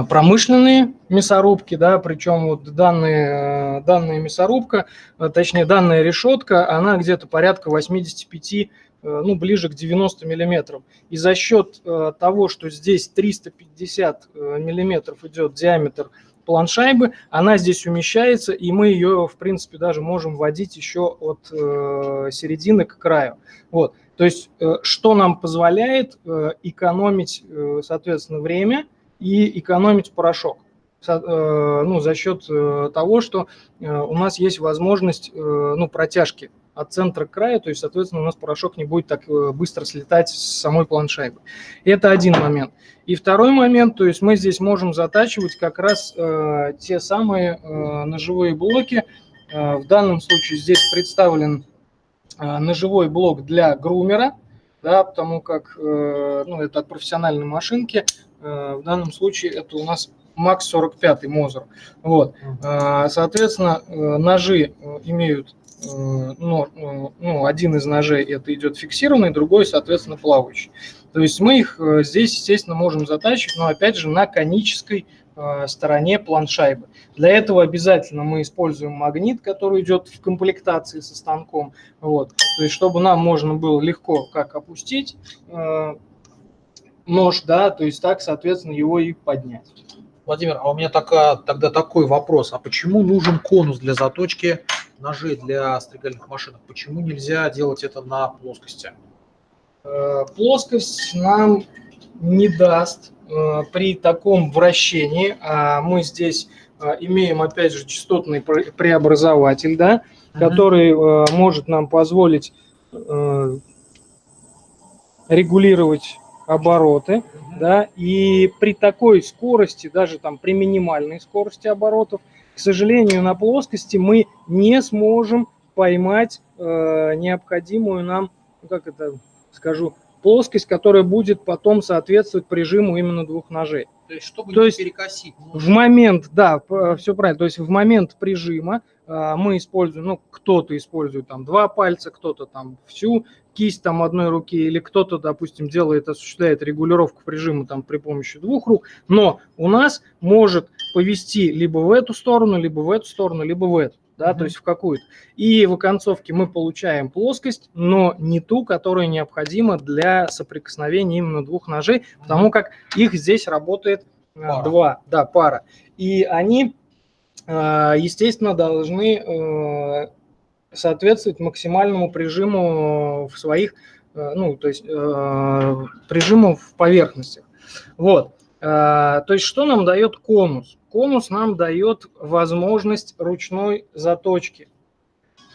промышленные мясорубки, да, причем вот данные, э, данная мясорубка, э, точнее данная решетка, она где-то порядка 85 ну, ближе к 90 миллиметров. И за счет того, что здесь 350 миллиметров идет диаметр планшайбы, она здесь умещается, и мы ее, в принципе, даже можем вводить еще от э, середины к краю. Вот. То есть, э, что нам позволяет э, экономить, э, соответственно, время и экономить порошок ну, за счет того, что у нас есть возможность ну, протяжки от центра к краю, то есть, соответственно, у нас порошок не будет так быстро слетать с самой планшайбы. Это один момент. И второй момент, то есть мы здесь можем затачивать как раз те самые ножевые блоки. В данном случае здесь представлен Э, ножевой блок для грумера, да, потому как э, ну, это от профессиональной машинки. Э, в данном случае это у нас Max 45 Мозер. Вот. Соответственно, ножи имеют ну, ну, один из ножей это идет фиксированный, другой, соответственно, плавающий. То есть мы их здесь, естественно, можем затачивать, но опять же на конической Э, стороне планшайбы. Для этого обязательно мы используем магнит, который идет в комплектации со станком. Вот. То есть, чтобы нам можно было легко как опустить э, нож, да, то есть так, соответственно, его и поднять. Владимир, а у меня такая, тогда такой вопрос. А почему нужен конус для заточки ножей для стригальных машинок? Почему нельзя делать это на плоскости? Э, плоскость нам не даст Э, при таком вращении, а мы здесь э, имеем, опять же, частотный преобразователь, да, который может нам позволить регулировать обороты, да, и при такой скорости, даже там при минимальной скорости оборотов, к сожалению, на плоскости мы не сможем поймать э, необходимую нам, ну, как это скажу, плоскость, которая будет потом соответствовать прижиму именно двух ножей. То есть, чтобы То не есть перекосить. В момент, да, все правильно. То есть в момент прижима а, мы используем, ну, кто-то использует там два пальца, кто-то там всю кисть там одной руки, или кто-то, допустим, делает, осуществляет регулировку прижима там при помощи двух рук, но у нас может повести либо в эту сторону, либо в эту сторону, либо в эту да, mm-hmm. то есть в какую-то. И в оконцовке мы получаем плоскость, но не ту, которая необходима для соприкосновения именно двух ножей, потому как их здесь работает э, пара. два, да, пара. И они, э, естественно, должны э, соответствовать максимальному прижиму в своих, ну, то есть прижиму в поверхностях. Вот. То есть что нам дает конус? Конус нам дает возможность ручной заточки.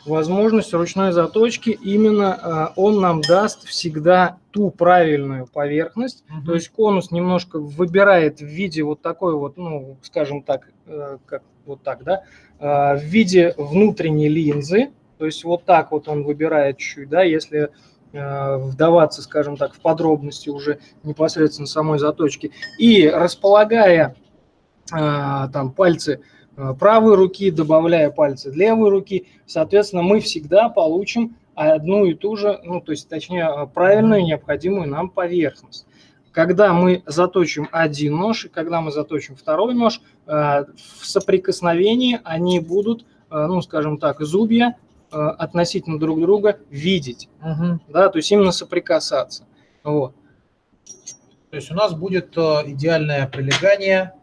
Возможность ручной заточки, именно э, он нам даст всегда ту правильную поверхность. Угу. То есть конус немножко выбирает в виде вот такой вот, ну, скажем так, э, как вот так, да, э, в виде внутренней линзы. То есть вот так вот он выбирает чуть-чуть, да, если вдаваться, скажем так, в подробности уже непосредственно самой заточки. И располагая а, там пальцы а, правой руки, добавляя пальцы левой руки, соответственно, мы всегда получим одну и ту же, ну, то есть, точнее, правильную, необходимую нам поверхность. Когда мы заточим один нож и когда мы заточим второй нож, в соприкосновении они будут, ну, скажем так, зубья относительно друг друга видеть, угу. да, то есть именно соприкасаться. Вот. То есть у нас будет идеальное прилегание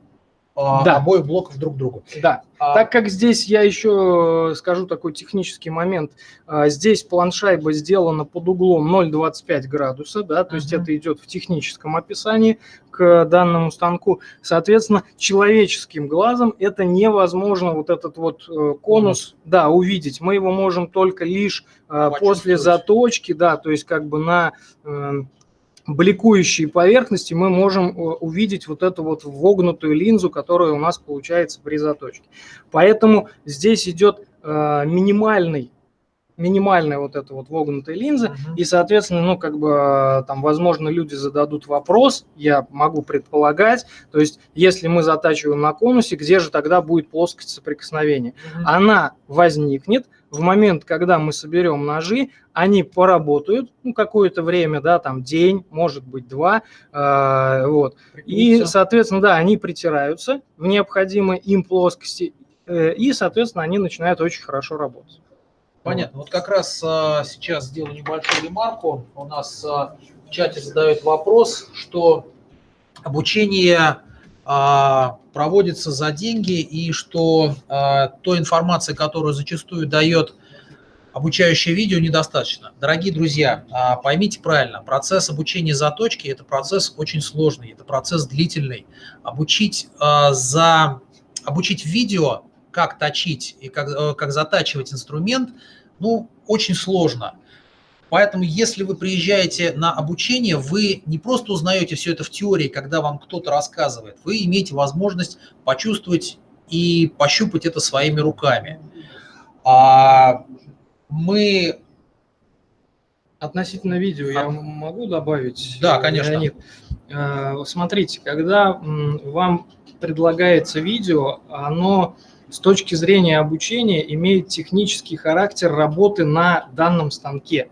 да. обоих блоков друг к другу. Да, а... так как здесь я еще скажу такой технический момент, а, здесь планшайба сделана под углом 0,25 градуса, да, то uh -huh. есть это идет в техническом описании к данному станку. Соответственно, человеческим глазом это невозможно вот этот вот э, конус, uh -huh. да, увидеть. Мы его можем только лишь э, после заточки, да, то есть как бы на бликующие поверхности мы можем э, увидеть вот эту вот вогнутую линзу, которая у нас получается при заточке. Поэтому здесь идет э, минимальный минимальная вот эта вот вогнутая линза, uh-huh. и, соответственно, ну, как бы, э, там, возможно, люди зададут вопрос, я могу предполагать, то есть, если мы затачиваем на конусе, где же тогда будет плоскость соприкосновения? Uh-huh. Она возникнет, в момент, когда мы соберем ножи, они поработают ну, какое-то время, да, там день, может быть два, э, вот. И, соответственно, да, они притираются в необходимой им плоскости, э, и, соответственно, они начинают очень хорошо работать. Понятно. Вот как раз а, сейчас сделаю небольшую ремарку. У нас а, в чате задают вопрос, что обучение проводится за деньги и что а, той информации, которую зачастую дает обучающее видео, недостаточно. Дорогие друзья, а, поймите правильно, процесс обучения заточки – это процесс очень сложный, это процесс длительный. Обучить, за, обучить видео, как точить и как, э, как затачивать инструмент, ну, очень сложно – Поэтому, если вы приезжаете на обучение, вы не просто узнаете все это в теории, когда вам кто-то рассказывает, вы имеете возможность почувствовать и пощупать это своими руками. А мы... Относительно видео я могу добавить? Да, конечно. Леонид? А, смотрите, когда вам предлагается видео, оно с точки зрения обучения имеет технический характер работы на данном станке.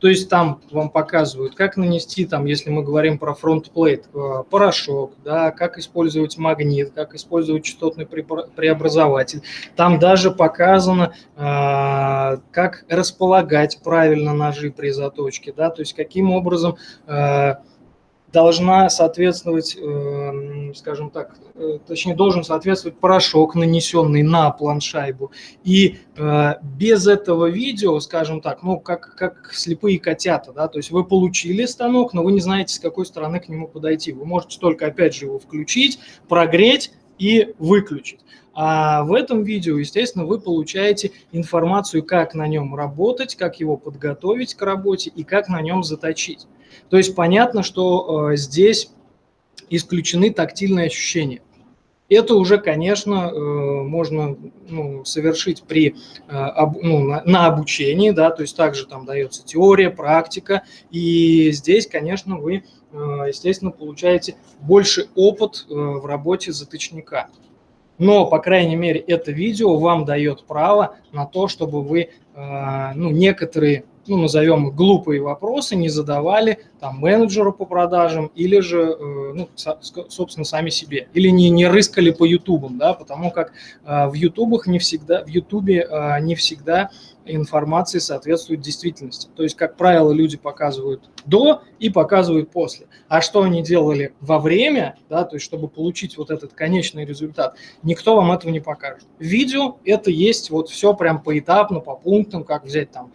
То есть там вам показывают, как нанести, там, если мы говорим про фронтплейт, э, порошок, да, как использовать магнит, как использовать частотный преобразователь. Там даже показано, э, как располагать правильно ножи при заточке, да, то есть каким образом э, должна соответствовать, эм, скажем так, э, точнее должен соответствовать порошок, нанесенный на планшайбу. И э, без этого видео, скажем так, ну как, как слепые котята, да, то есть вы получили станок, но вы не знаете, с какой стороны к нему подойти. Вы можете только, опять же, его включить, прогреть и выключить. А в этом видео, естественно, вы получаете информацию, как на нем работать, как его подготовить к работе и как на нем заточить. То есть понятно, что э, здесь исключены тактильные ощущения. Это уже, конечно, э, можно ну, совершить при, э, ну, на, на обучении, да, то есть также там дается теория, практика, и здесь, конечно, вы, естественно, получаете больше опыт в работе заточника. Но, по крайней мере, это видео вам дает право на то, чтобы вы ну, некоторые ну, назовем глупые вопросы, не задавали там менеджеру по продажам или же, э, ну, собственно, сами себе. Или не, не рыскали по ютубам, да, потому как э, в ютубах не всегда, в ютубе э, не всегда информация соответствует действительности. То есть, как правило, люди показывают до и показывают после. А что они делали во время, да, то есть, чтобы получить вот этот конечный результат, никто вам этого не покажет. Видео это есть вот все прям поэтапно, по пунктам, как взять там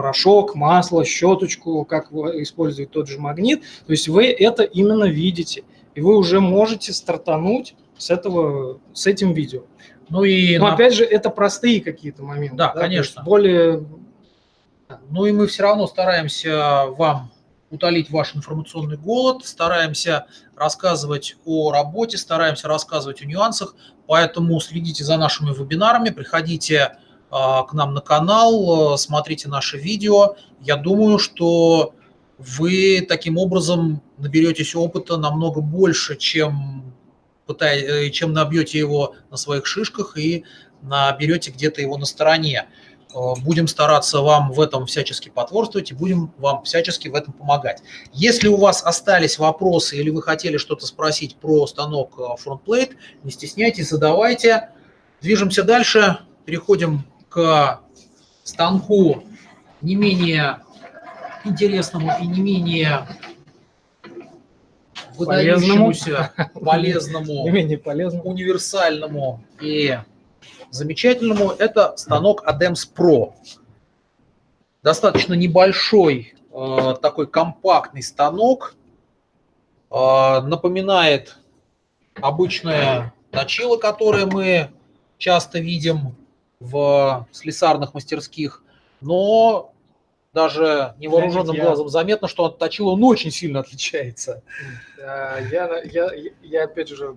порошок, масло, щеточку, как использовать тот же магнит. То есть вы это именно видите, и вы уже можете стартануть с, этого, с этим видео. Ну и Но на... опять же, это простые какие-то моменты. Да, да конечно. Более... Ну и мы все равно стараемся вам утолить ваш информационный голод, стараемся рассказывать о работе, стараемся рассказывать о нюансах, поэтому следите за нашими вебинарами, приходите к нам на канал, э, смотрите наши видео. Я думаю, что вы таким образом наберетесь опыта намного больше, чем, э, чем набьете его на своих шишках и наберете где-то его на стороне. Э, будем стараться вам в этом всячески потворствовать и будем вам всячески в этом помогать. Если у вас остались вопросы или вы хотели что-то спросить про станок FrontPlate, не стесняйтесь, задавайте. Движемся дальше, переходим к станку не менее интересному и не менее выдающемуся, полезному, не менее полезному, универсальному и замечательному, это станок ADEMS Pro. Достаточно небольшой, э, такой компактный станок, э, напоминает обычное точило, которое мы часто видим в слесарных мастерских, но даже невооруженным я... глазом заметно, что от точила он очень сильно отличается. Я, я, я опять же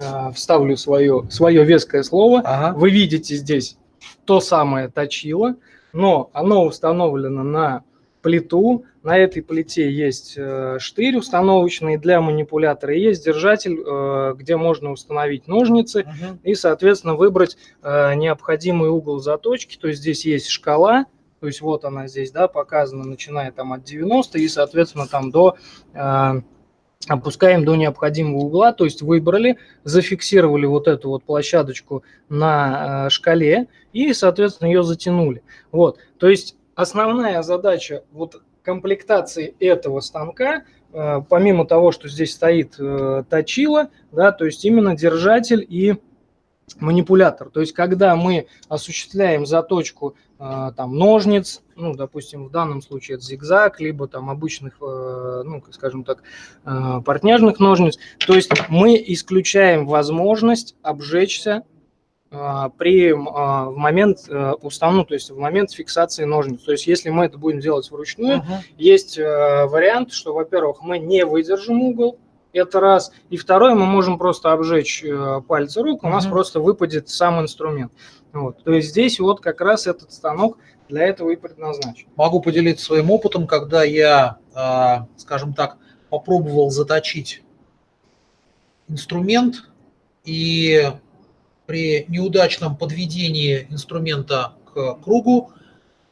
а, вставлю свое, свое веское слово. Ага. Вы видите здесь то самое точило, но оно установлено на плиту. На этой плите есть э, штырь установочный для манипулятора, и есть держатель, э, где можно установить ножницы угу. и, соответственно, выбрать э, необходимый угол заточки. То есть здесь есть шкала, то есть вот она здесь, да, показана, начиная там от 90 и, соответственно, там до опускаем до необходимого угла, то есть выбрали, зафиксировали вот эту вот площадочку на шкале и, соответственно, ее затянули. Вот, то есть основная задача вот комплектации этого станка э, помимо того, что здесь стоит э, точила, да, то есть именно держатель и манипулятор. То есть, когда мы осуществляем заточку э, там, ножниц, ну, допустим, в данном случае это зигзаг, либо там обычных, ну, скажем так, портняжных ножниц, то есть мы исключаем возможность обжечься при в момент установки, то есть в момент фиксации ножниц. То есть если мы это будем делать вручную, uh -huh. есть вариант, что, во-первых, мы не выдержим угол, это раз. И второе, мы можем просто обжечь э, пальцы рук, у нас mm просто выпадет сам инструмент. Вот. То есть здесь вот как раз этот станок для этого и предназначен. Могу поделиться своим опытом, когда я, э, скажем так, попробовал заточить инструмент и при неудачном подведении инструмента к кругу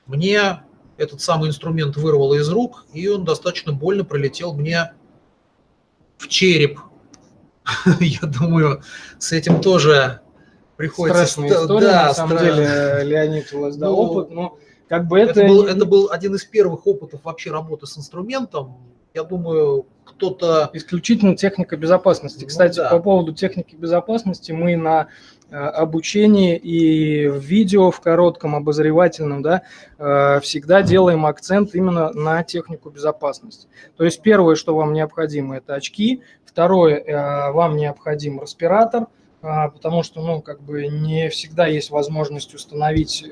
мне этот самый инструмент вырвало из рук, и он достаточно больно пролетел мне в череп. Я думаю, с этим тоже приходится... Страшная история, да, на самом страшно. деле, Леонид, у вас да, ну, опыт, но как бы это... Это был, это был один из первых опытов вообще работы с инструментом. Я думаю, кто-то... Исключительно техника безопасности. Ну, Кстати, да. по поводу техники безопасности мы на э, обучении и в видео в коротком обозревательном, да, э, всегда делаем акцент именно на технику безопасности. То есть первое, что вам необходимо, это очки. Второе, э, вам необходим респиратор, потому что, ну, как бы не всегда есть возможность установить,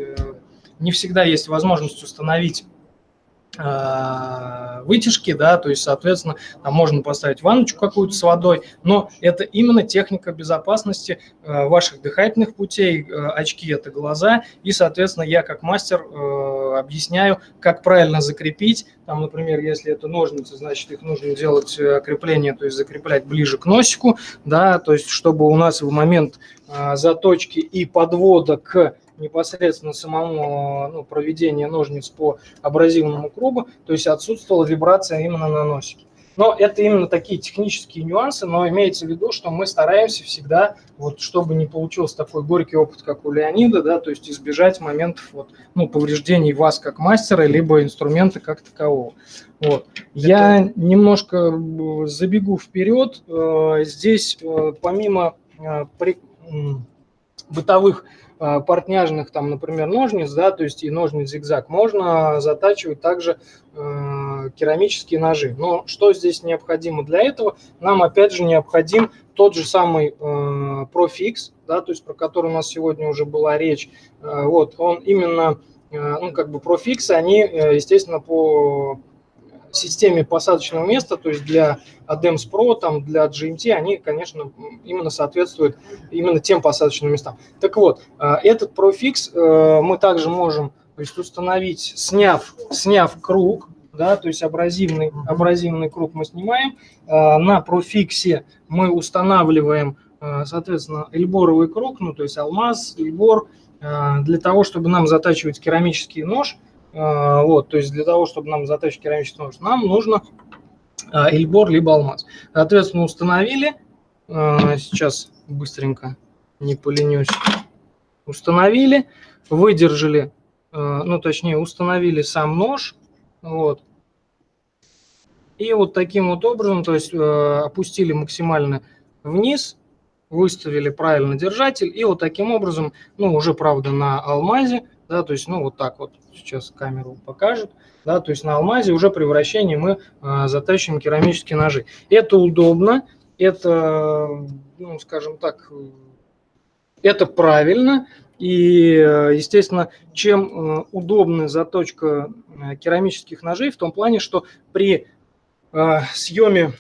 не всегда есть возможность установить вытяжки, да, то есть, соответственно, там можно поставить ванночку какую-то с водой, но это именно техника безопасности э, ваших дыхательных путей, э, очки – это глаза, и, соответственно, я как мастер объясняю, как правильно закрепить, там, например, если это ножницы, значит, их нужно делать крепление, то есть закреплять ближе к носику, да, то есть, чтобы у нас в момент заточки и подвода к непосредственно самому ну, проведению ножниц по абразивному кругу, то есть отсутствовала вибрация именно на носике. Но это именно такие технические нюансы, но имеется в виду, что мы стараемся всегда, вот, чтобы не получился такой горький опыт, как у Леонида, да, то есть избежать моментов вот, ну, повреждений вас как мастера, либо инструмента как такового. Вот. Это... Я немножко э, забегу вперед. Э, здесь э, помимо бытовых Э, портняжных, там, например, ножниц, да, то есть и ножниц зигзаг, можно затачивать также э, керамические ножи. Но что здесь необходимо для этого? Нам опять же необходим тот же самый э, ProFix, да, то есть про который у нас сегодня уже была речь. Э, вот, он именно, э, ну, как бы ProFix, они, э, естественно, по системе посадочного места, то есть для ADEMS Pro, там, для GMT, они, конечно, именно соответствуют именно тем посадочным местам. Так вот, э, этот ProFix э, мы также можем то есть, установить, сняв, сняв круг, да, то есть абразивный, абразивный круг мы снимаем. Э, на профиксе мы устанавливаем, соответственно, эльборовый круг, ну, то есть алмаз, эльбор, для того, чтобы нам затачивать керамический нож – вот, то есть для того, чтобы нам заточить керамический нож, нам нужно а, эльбор либо алмаз. Соответственно, установили. А, сейчас быстренько, не поленюсь. Установили, выдержали, ну точнее установили сам нож. Вот. И вот таким вот образом, то есть опустили максимально вниз, выставили правильно держатель. И вот таким образом, ну уже правда на алмазе, да, то есть, ну, вот так вот сейчас камеру покажет, да, то есть на алмазе уже при вращении мы э, затачиваем керамические ножи. Это удобно, это, ну, скажем так, это правильно, и, естественно, чем э, удобна заточка э, керамических ножей, в том плане, что при э, съеме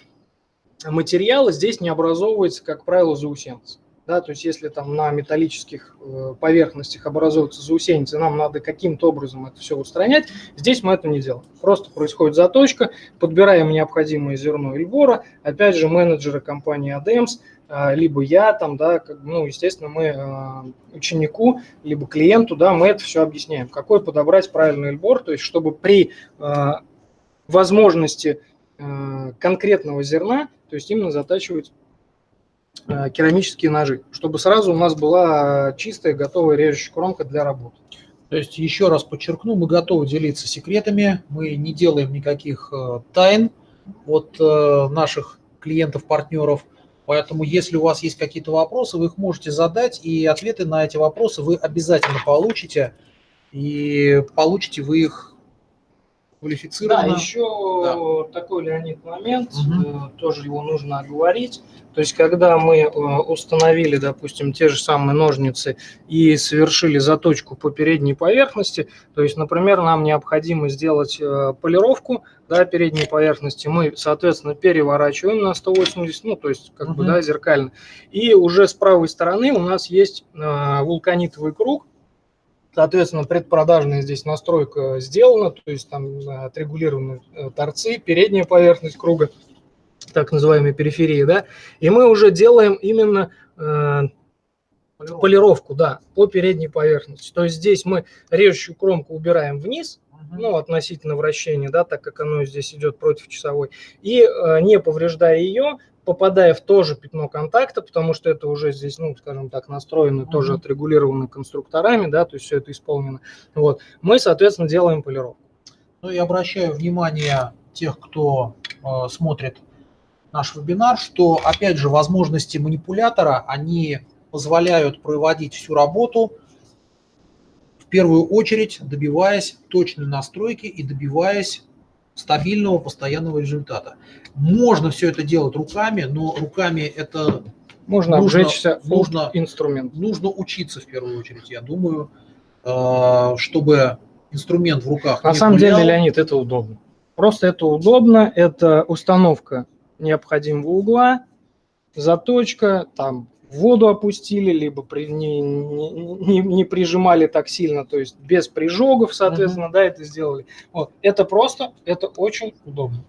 материала здесь не образовывается, как правило, заусенцы да, то есть если там на металлических э, поверхностях образуются заусеницы, нам надо каким-то образом это все устранять, здесь мы это не делаем. Просто происходит заточка, подбираем необходимое зерно Эльбора, опять же менеджеры компании ADEMS, э, либо я там, да, ну, естественно, мы э, ученику, либо клиенту, да, мы это все объясняем, какой подобрать правильный Эльбор, то есть чтобы при возможности конкретного зерна, то есть именно затачивать керамические ножи, чтобы сразу у нас была чистая, готовая режущая кромка для работы. То есть, еще раз подчеркну, мы готовы делиться секретами, мы не делаем никаких э, тайн, от э, наших клиентов, партнеров. Поэтому, если у вас есть какие-то вопросы, вы их можете задать, и ответы на эти вопросы вы обязательно получите. И получите вы их квалифицированно. Да, еще да. такой, Леонид, момент, угу. тоже его нужно оговорить. То есть, когда мы э, установили, допустим, те же самые ножницы и совершили заточку по передней поверхности, то есть, например, нам необходимо сделать э, полировку да, передней поверхности, мы, соответственно, переворачиваем на 180, ну, то есть, как угу. бы, да, зеркально. И уже с правой стороны у нас есть вулканитовый круг, Соответственно, предпродажная здесь настройка сделана, то есть там э, отрегулированы э, торцы, передняя поверхность круга, так называемая периферия, да, и мы уже делаем именно э, полировку. полировку, да, по передней поверхности. То есть здесь мы режущую кромку убираем вниз, ну, относительно вращения, да, так как оно здесь идет против часовой, и э, не повреждая ее, попадая в то же пятно контакта, потому что это уже здесь, ну, скажем так, настроено, mm -hmm. тоже отрегулировано конструкторами, да, то есть все это исполнено. Вот. Мы, соответственно, делаем полировку. Ну и обращаю внимание тех, кто э, смотрит наш вебинар, что, опять же, возможности манипулятора, они позволяют проводить всю работу, в первую очередь добиваясь точной настройки и добиваясь стабильного, постоянного результата. Можно все это делать руками, но руками это можно нужно, обжечься нужно, инструмент. Нужно учиться в первую очередь, я думаю, э, чтобы инструмент в руках На самом гулял. деле, Леонид, это удобно. Просто это удобно, это установка необходимого угла, заточка, там воду опустили, либо при, не, не, не прижимали так сильно, то есть без прижогов, соответственно, -huh. да, это сделали. Вот. Это просто, это очень удобно.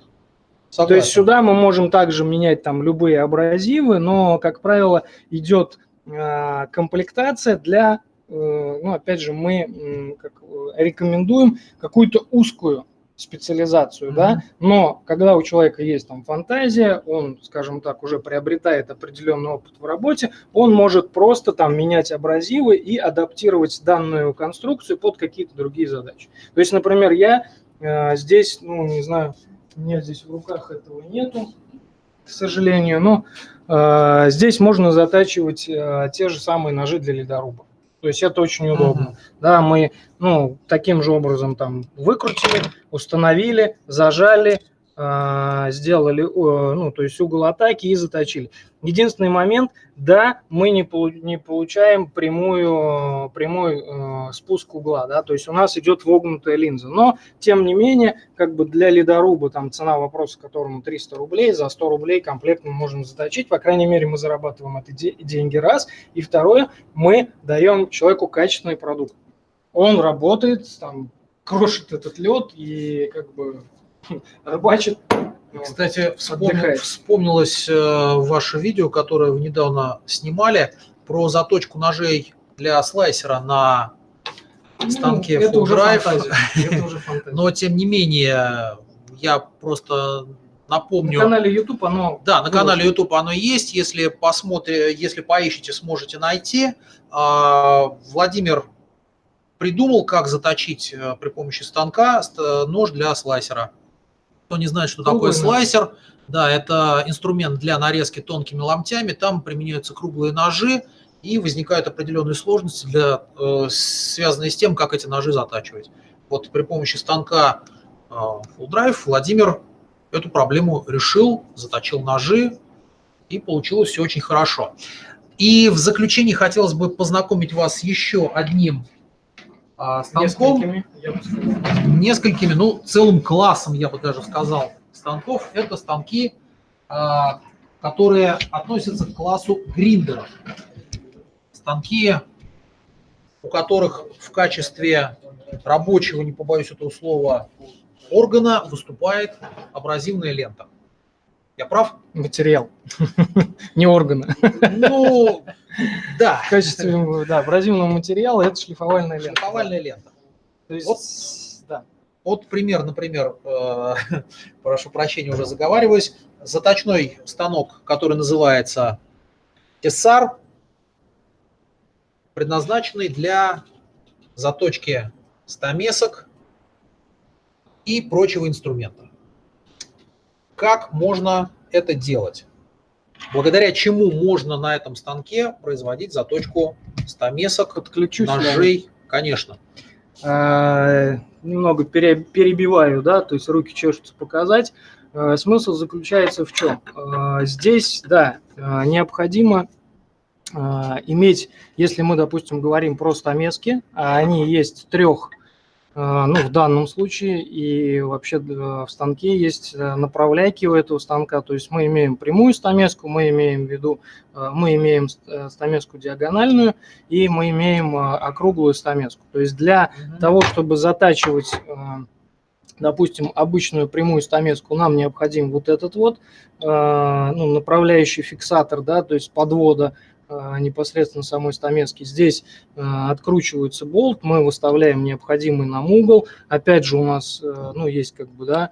Согласен. То есть сюда мы можем также менять там любые абразивы, но, как правило, идет э, комплектация для, э, ну, опять же, мы э, как, рекомендуем какую-то узкую специализацию, mm-hmm. да, но когда у человека есть там фантазия, он, скажем так, уже приобретает определенный опыт в работе, он может просто там менять абразивы и адаптировать данную конструкцию под какие-то другие задачи. То есть, например, я э, здесь, ну, не знаю, у меня здесь в руках этого нету, к сожалению, но э, здесь можно затачивать э, те же самые ножи для ледоруба. То есть это очень удобно. Uh-huh. Да, мы ну, таким же образом там выкрутили, установили, зажали, сделали, ну, то есть угол атаки и заточили. Единственный момент, да, мы не, не получаем прямую, прямой э, спуск угла, да, то есть у нас идет вогнутая линза. Но, тем не менее, как бы для ледоруба там цена вопроса, которому 300 рублей, за 100 рублей комплект мы можем заточить. По крайней мере, мы зарабатываем эти деньги раз. И второе, мы даем человеку качественный продукт. Он работает, там, крошит этот лед и как бы рыбачит. Кстати, вспомнил, вспомнилось э, ваше видео, которое вы недавно снимали, про заточку ножей для слайсера на ну, станке ну, это Drive. это уже Но, тем не менее, я просто напомню... На канале YouTube оно... Да, на канале YouTube оно есть. Если посмотрите, если поищите, сможете найти. А, Владимир придумал, как заточить э, при помощи станка нож для слайсера. Кто не знает, что Круглый такое слайсер, да, это инструмент для нарезки тонкими ломтями, там применяются круглые ножи, и возникают определенные сложности, для, э, связанные с тем, как эти ножи затачивать. Вот при помощи станка э, Full Drive Владимир эту проблему решил, заточил ножи, и получилось все очень хорошо. И в заключении хотелось бы познакомить вас с еще одним а, станком, несколькими, несколькими, ну, целым классом, я бы даже сказал, станков. Это станки, а, которые относятся к классу гриндеров. Станки, у которых в качестве рабочего, не побоюсь этого слова, органа выступает абразивная лента. Я прав? Материал, не органа. Ну, да. В качестве да, абразивного материала это шлифовальная лента. Шлифовальная лента. То есть, вот, да. Вот пример, например, э, прошу прощения, уже заговариваюсь, заточной станок, который называется Тессар, предназначенный для заточки стамесок и прочего инструмента. Как можно это делать? Благодаря чему можно на этом станке производить заточку стамесок, Подключусь, ножей, конечно. А, немного пере- перебиваю, да, то есть руки чешутся показать. А, Смысл заключается в чем? А, Здесь, да, а, необходимо а, иметь, если мы, допустим, говорим про стамески, а они есть трех, ну, в данном случае, и вообще да, в станке есть э, направляйки у этого станка, то есть мы имеем прямую стамеску, мы имеем в виду, э, мы имеем ст- э, стамеску диагональную, и мы имеем э, округлую стамеску. То есть для того, чтобы затачивать, э, допустим, обычную прямую стамеску, нам необходим вот этот вот э, ну, направляющий фиксатор, да, то есть подвода. э, непосредственно самой стамески. Здесь э, откручивается болт, мы выставляем необходимый нам угол. Опять же, у нас э, ну, есть как бы, да,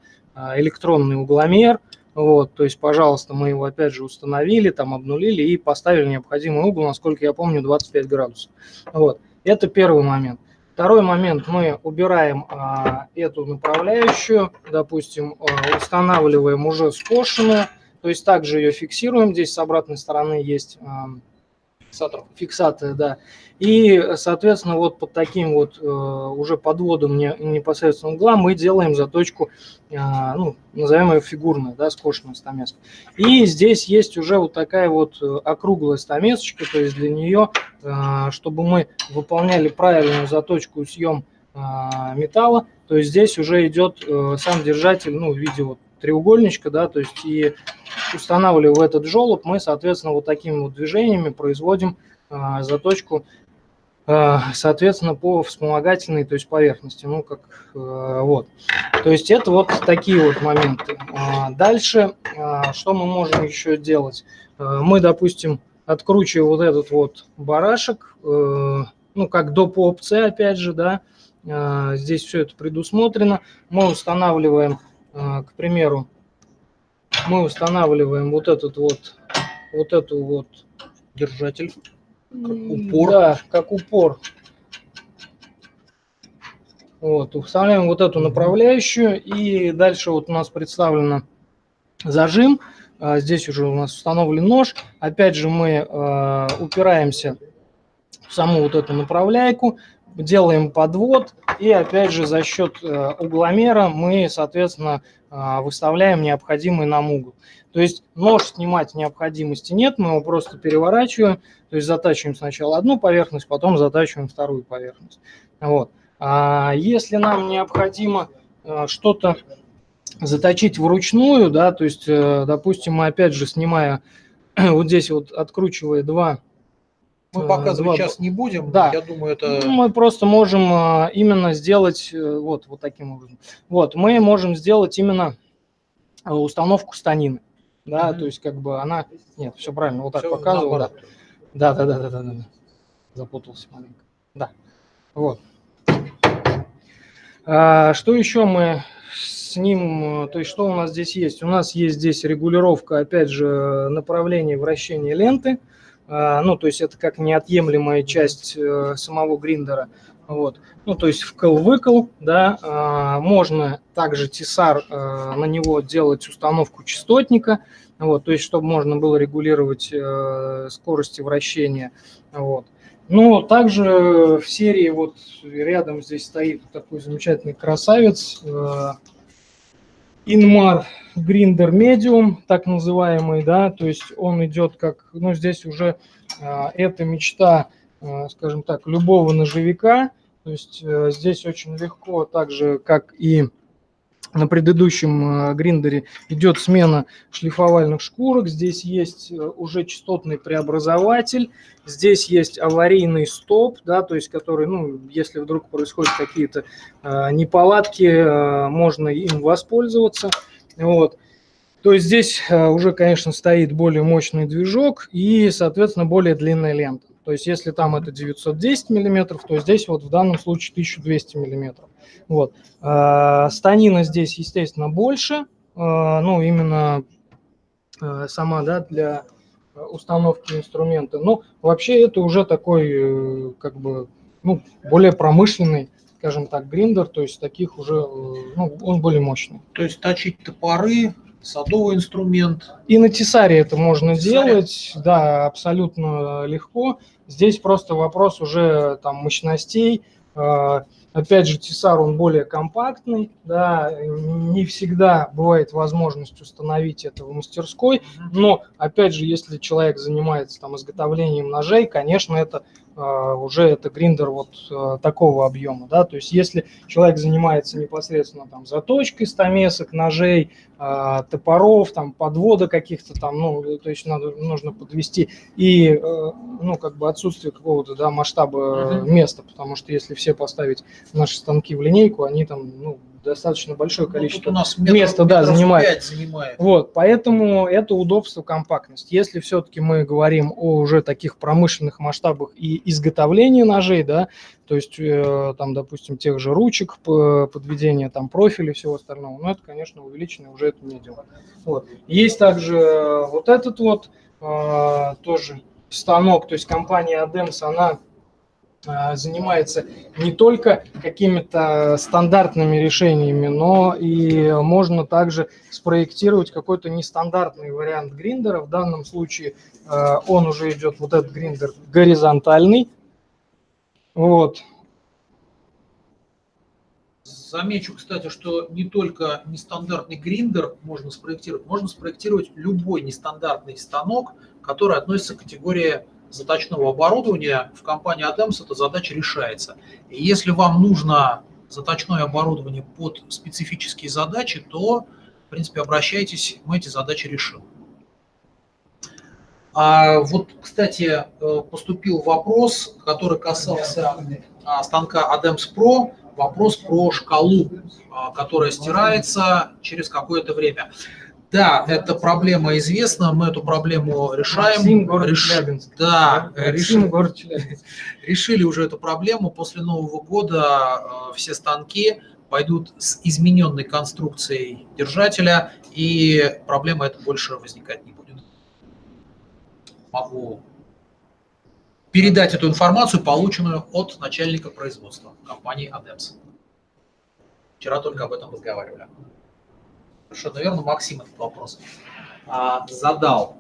электронный угломер, вот, то есть, пожалуйста, мы его опять же установили, там обнулили и поставили необходимый угол, насколько я помню, 25 градусов. Вот, это первый момент. Второй момент, мы убираем а, эту направляющую, допустим, а, устанавливаем уже скошенную, то есть также ее фиксируем, здесь с обратной стороны есть а, Фиксатор. фиксаторы, да. И, соответственно, вот под таким вот э, уже подводом не- непосредственно угла мы делаем заточку, э, ну, назовем ее фигурной, да, скошенная стамеска. И здесь есть уже вот такая вот э, округлая стамесочка, то есть для нее, чтобы мы выполняли правильную заточку и съем металла, то есть здесь уже идет сам держатель, ну, в виде вот треугольничка, да, то есть и устанавливая этот желоб, мы, соответственно, вот такими вот движениями производим а, заточку, а, соответственно, по вспомогательной, то есть поверхности, ну, как а, вот. То есть это вот такие вот моменты. А, Дальше, а, что мы можем еще делать? А, Мы, допустим, откручивая вот этот вот барашек, э, ну, как доп. опция, опять же, да, а, здесь все это предусмотрено, мы устанавливаем, а, к примеру, мы устанавливаем вот этот вот, вот эту вот Держатель. М, упор. Да, как упор. Вот, устанавливаем вот эту направляющую, и дальше вот у нас представлено зажим. А, Здесь уже у нас установлен нож. Опять же мы а, упираемся в саму вот эту направляйку, делаем подвод, и опять же за счет э, угломера мы, соответственно, а, выставляем необходимый нам угол. То есть нож снимать необходимости нет, мы его просто переворачиваем, то есть затачиваем сначала одну поверхность, потом затачиваем вторую поверхность. Вот. А если нам необходимо э, что-то заточить вручную, да, то есть, э, допустим, мы опять же снимая вот здесь вот откручивая два Мы Э, показывать сейчас не будем. Да. Я думаю, это ну, мы просто можем а, именно сделать э, вот, вот таким образом. Вот, мы можем сделать именно установку станины. Да, Мгм. то есть как бы она... Нет, все правильно, вот так всё показывал. Да. да, да, да, да, да, да. Запутался маленько. Да, вот. А, что еще мы с ним, э, то есть что у нас здесь есть? У нас есть здесь регулировка, опять же, направления вращения ленты. А, ну, то есть это как неотъемлемая часть э, самого гриндера. Вот. Ну, то есть вкл-выкл, да, а, можно также тесар, а, на него делать установку частотника, вот, то есть чтобы можно было регулировать э, скорости вращения, вот. Но также в серии вот рядом здесь стоит такой замечательный красавец, э, Inmar Grinder Medium, так называемый, да, то есть он идет как, ну, здесь уже э, эта мечта, э, скажем так, любого ножевика, то есть э, здесь очень легко, так же, как и на предыдущем э, гриндере, идет смена шлифовальных шкурок, здесь есть э, уже частотный преобразователь, здесь есть аварийный стоп, да, то есть который, ну, если вдруг происходят какие-то э, неполадки, э, можно им воспользоваться, вот. То есть здесь э, уже, конечно, стоит более мощный движок и, соответственно, более длинная лента. То есть если там это 910 миллиметров, то здесь вот в данном случае 1200 миллиметров. Вот. А, Станина здесь, естественно, больше, а, ну, именно а, сама, да, для установки инструмента. Но вообще это уже такой, э, как бы, ну, более промышленный, скажем так, гриндер, то есть таких уже, э, ну, он более мощный. То есть точить топоры садовый инструмент. И на тесаре это можно Тесаре? делать, да, абсолютно легко. Здесь просто вопрос уже там мощностей. А, опять же, тесар, он более компактный, да, не всегда бывает возможность установить это в мастерской, но, опять же, если человек занимается там изготовлением ножей, конечно, это уже это гриндер вот а, такого объема, да, то есть если человек занимается непосредственно там заточкой стамесок, ножей, а, топоров, там подвода каких-то там, ну, то есть надо, нужно подвести и, ну, как бы отсутствие какого-то, да, масштаба uh -huh. места, потому что если все поставить наши станки в линейку, они там, ну, достаточно большое ну, количество ну, у нас метров, места да, занимает. занимает. Вот, поэтому это удобство, компактность. Если все-таки мы говорим о уже таких промышленных масштабах и изготовлении ножей, да, то есть э, там, допустим, тех же ручек, подведения там профиля и всего остального, ну, это, конечно, увеличенное уже это не дело. Вот. Есть также вот этот вот э, тоже станок, то есть компания Adams, она занимается не только какими-то стандартными решениями, но и можно также спроектировать какой-то нестандартный вариант гриндера. В данном случае а, он уже идет, вот этот гриндер, горизонтальный. Вот. Замечу, кстати, что не только нестандартный гриндер можно спроектировать, можно спроектировать любой нестандартный станок, который относится к категории заточного оборудования в компании ADEMS эта задача решается. И если вам нужно заточное оборудование под специфические задачи, то, в принципе, обращайтесь, мы эти задачи решим. А вот, кстати, э, поступил вопрос, который касался а, станка ADEMS Pro, вопрос про шкалу, а, которая стирается через какое-то время. Да, эта проблема известна, мы эту проблему решаем. Максим, город Реш... Челябинск. Да, Максим, решили, город Челябинск. решили уже эту проблему. После Нового года э, все станки пойдут с измененной конструкцией держателя, и проблема эта больше возникать не будет. Могу передать эту информацию, полученную от начальника производства компании ADEMS. Вчера только об этом разговаривали. Хорошо, наверное, Максим этот вопрос а, задал.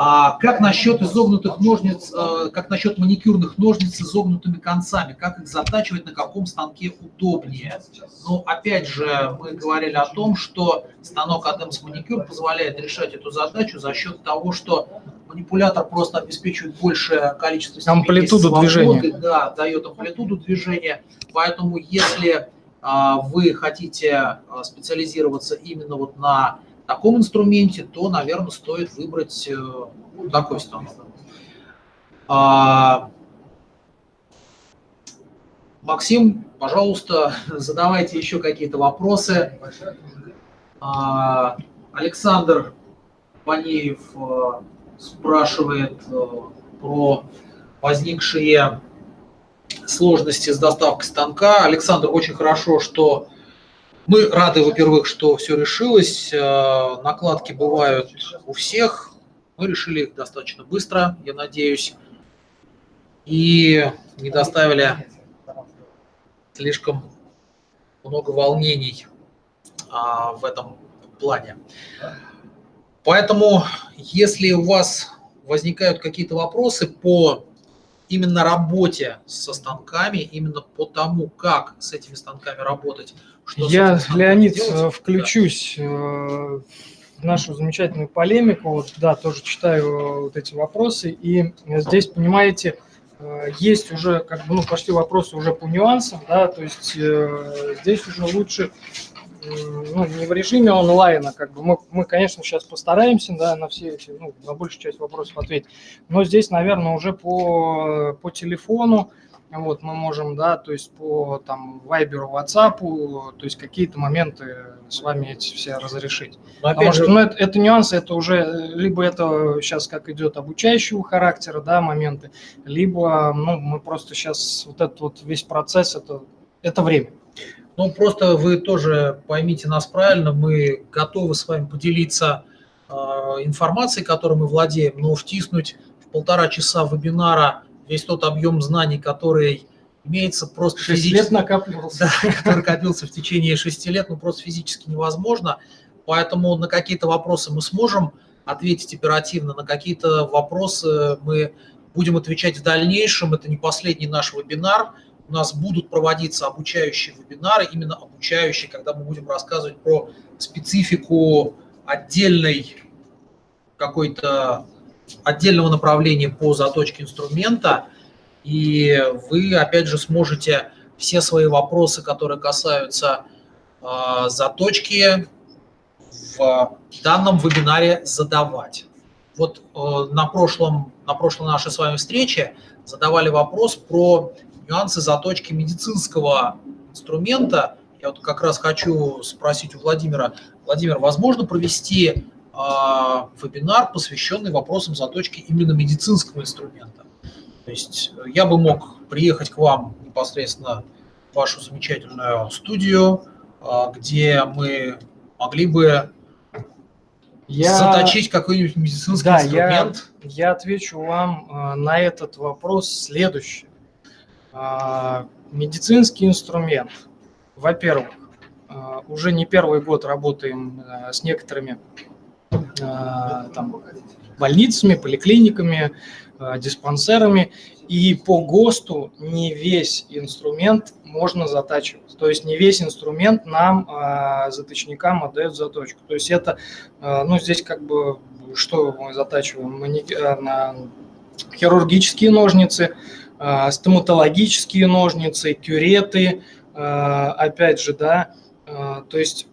А как насчет изогнутых ножниц, а, как насчет маникюрных ножниц с изогнутыми концами? Как их затачивать, на каком станке удобнее? Ну, опять же, мы говорили о том, что станок Adams маникюр позволяет решать эту задачу за счет того, что манипулятор просто обеспечивает большее количество амплитуду свободы, движения. Да, дает амплитуду движения. Поэтому если вы хотите а, специализироваться именно вот на таком инструменте, то, наверное, стоит выбрать э, такой станок. А, Максим, пожалуйста, задавайте еще какие-то вопросы. Александр Панеев э, спрашивает э, про возникшие сложности с доставкой станка. Александр, очень хорошо, что мы рады, во-первых, что все решилось. Э, накладки бывают у всех. Мы решили их достаточно быстро, я надеюсь, и не доставили слишком много волнений а, в этом плане. Поэтому, если у вас возникают какие-то вопросы по именно работе со станками, именно по тому, как с этими станками работать. Что Я, Леонид, делать. Э, включусь да. Э, в нашу замечательную полемику. Вот, да, тоже читаю э, вот эти вопросы. И здесь, понимаете, есть уже, как бы, ну, пошли вопросы уже по нюансам, да, то есть здесь уже лучше ну, не в режиме онлайна, как бы мы, мы, конечно, сейчас постараемся, да, на все эти, ну, на большую часть вопросов ответить, но здесь, наверное, уже по, по телефону, вот, мы можем, да, то есть по там Viber, WhatsApp, то есть какие-то моменты с вами эти все разрешить. Но Потому же... что, ну, это, это нюансы, это уже, либо это сейчас как идет обучающего характера, да, моменты, либо, ну, мы просто сейчас вот этот вот весь процесс, это, это время. Ну, просто вы тоже поймите нас правильно, мы готовы с вами поделиться э, информацией, которой мы владеем, но втиснуть в полтора часа вебинара весь тот объем знаний, который имеется просто физически. лет накапливался. Да, который копился в течение шести лет, ну просто физически невозможно. поэтому на какие-то вопросы мы сможем ответить оперативно, на какие-то вопросы мы будем отвечать в дальнейшем. Это не последний наш вебинар. У нас будут проводиться обучающие вебинары, именно обучающие, когда мы будем рассказывать про специфику отдельной какой-то отдельного направления по заточке инструмента, и вы, опять же, сможете все свои вопросы, которые касаются э, заточки, в данном вебинаре задавать. Вот э, на, прошлом, на прошлой нашей с вами встрече задавали вопрос про нюансы заточки медицинского инструмента. Я вот как раз хочу спросить у Владимира. Владимир, возможно провести э, вебинар, посвященный вопросам заточки именно медицинского инструмента? То есть э, я бы мог приехать к вам непосредственно в вашу замечательную студию, э, где мы могли бы я... заточить какой-нибудь медицинский да, инструмент? Я, я отвечу вам э, на этот вопрос следующее. Э, медицинский инструмент, во-первых, э, уже не первый год работаем э, с некоторыми там, больницами, поликлиниками, диспансерами, и по ГОСТу не весь инструмент можно затачивать. То есть не весь инструмент нам, заточникам, отдает заточку. То есть это, ну здесь как бы, что мы затачиваем? Хирургические ножницы, стоматологические ножницы, кюреты, э, опять же, да, э, то есть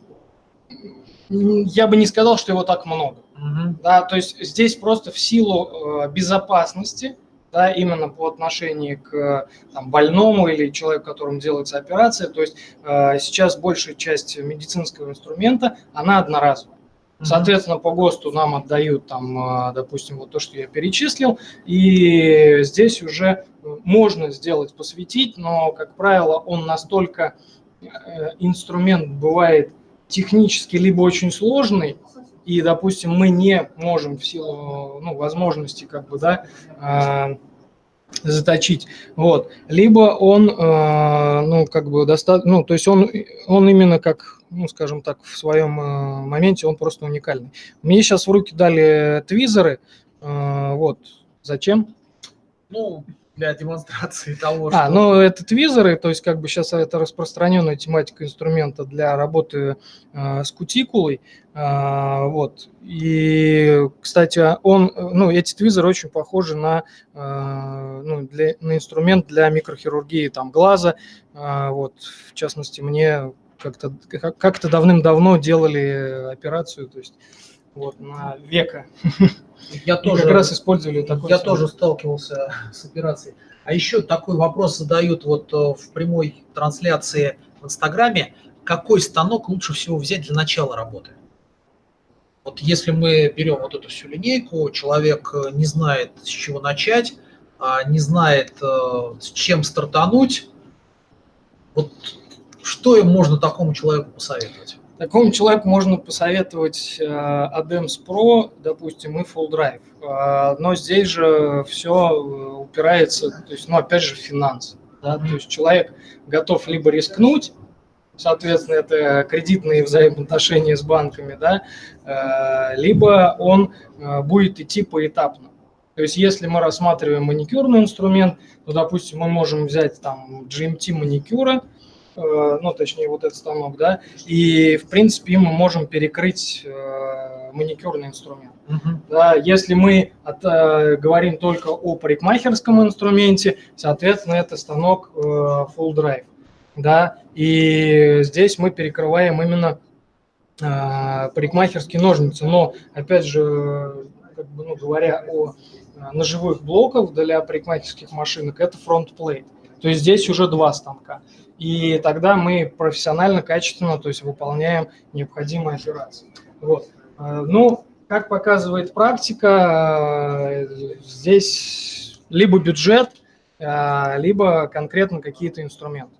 я бы не сказал, что его так много. Угу. Да, то есть здесь просто в силу э, безопасности, да, именно по отношению к там, больному или человеку, которому делается операция. То есть э, сейчас большая часть медицинского инструмента, она одноразовая. Соответственно, по ГОСТу нам отдают, там, э, допустим, вот то, что я перечислил, и здесь уже можно сделать, посвятить, но, как правило, он настолько, э, инструмент бывает технически либо очень сложный, и, допустим, мы не можем в силу ну, возможности как бы, да, э, заточить, вот, либо он, э, ну, как бы достаточно, ну, то есть он, он именно как, ну, скажем так, в своем э, моменте он просто уникальный. Мне сейчас в руки дали твизеры, вот, зачем? Ну, для демонстрации того, а, что... А, ну это твизеры, то есть как бы сейчас это распространенная тематика инструмента для работы э, с кутикулой, э, вот. И, кстати, он, ну эти твизеры очень похожи на, э, ну, для, на инструмент для микрохирургии там глаза, э, вот. В частности, мне как-то как-то давным-давно делали операцию, то есть вот на века. Я тоже, как раз использовали такой. Я тоже сталкивался с операцией. А еще такой вопрос задают вот э, в прямой трансляции в Инстаграме. Какой станок лучше всего взять для начала работы? Вот если мы берем вот эту всю линейку, человек э, не знает, с чего начать, а не знает, э, с чем стартануть, вот что можно такому человеку посоветовать? Такому человеку можно посоветовать э, ADEMS Pro, допустим, и Full Drive. Э, но здесь же все э, упирается, то есть, ну, опять же, в финансы. Да? То есть человек готов либо рискнуть, соответственно, это кредитные взаимоотношения с банками, да, либо он будет идти поэтапно. То есть если мы рассматриваем маникюрный инструмент, то, допустим, мы можем взять там GMT маникюра, ну, точнее, вот этот станок, да, и, в принципе, мы можем перекрыть э, маникюрный инструмент. Uh-huh. Да, если мы от, э, говорим только о парикмахерском инструменте, соответственно, это станок full drive, да, и здесь мы перекрываем именно парикмахерские ножницы, но, опять же, как бы, ну, говоря о ножевых блоках для парикмахерских машинок, это фронт-плейт. То есть здесь уже два станка и тогда мы профессионально, качественно, то есть выполняем необходимые операции. Вот. Э, ну, как показывает практика, э, здесь либо бюджет, э, либо конкретно какие-то инструменты.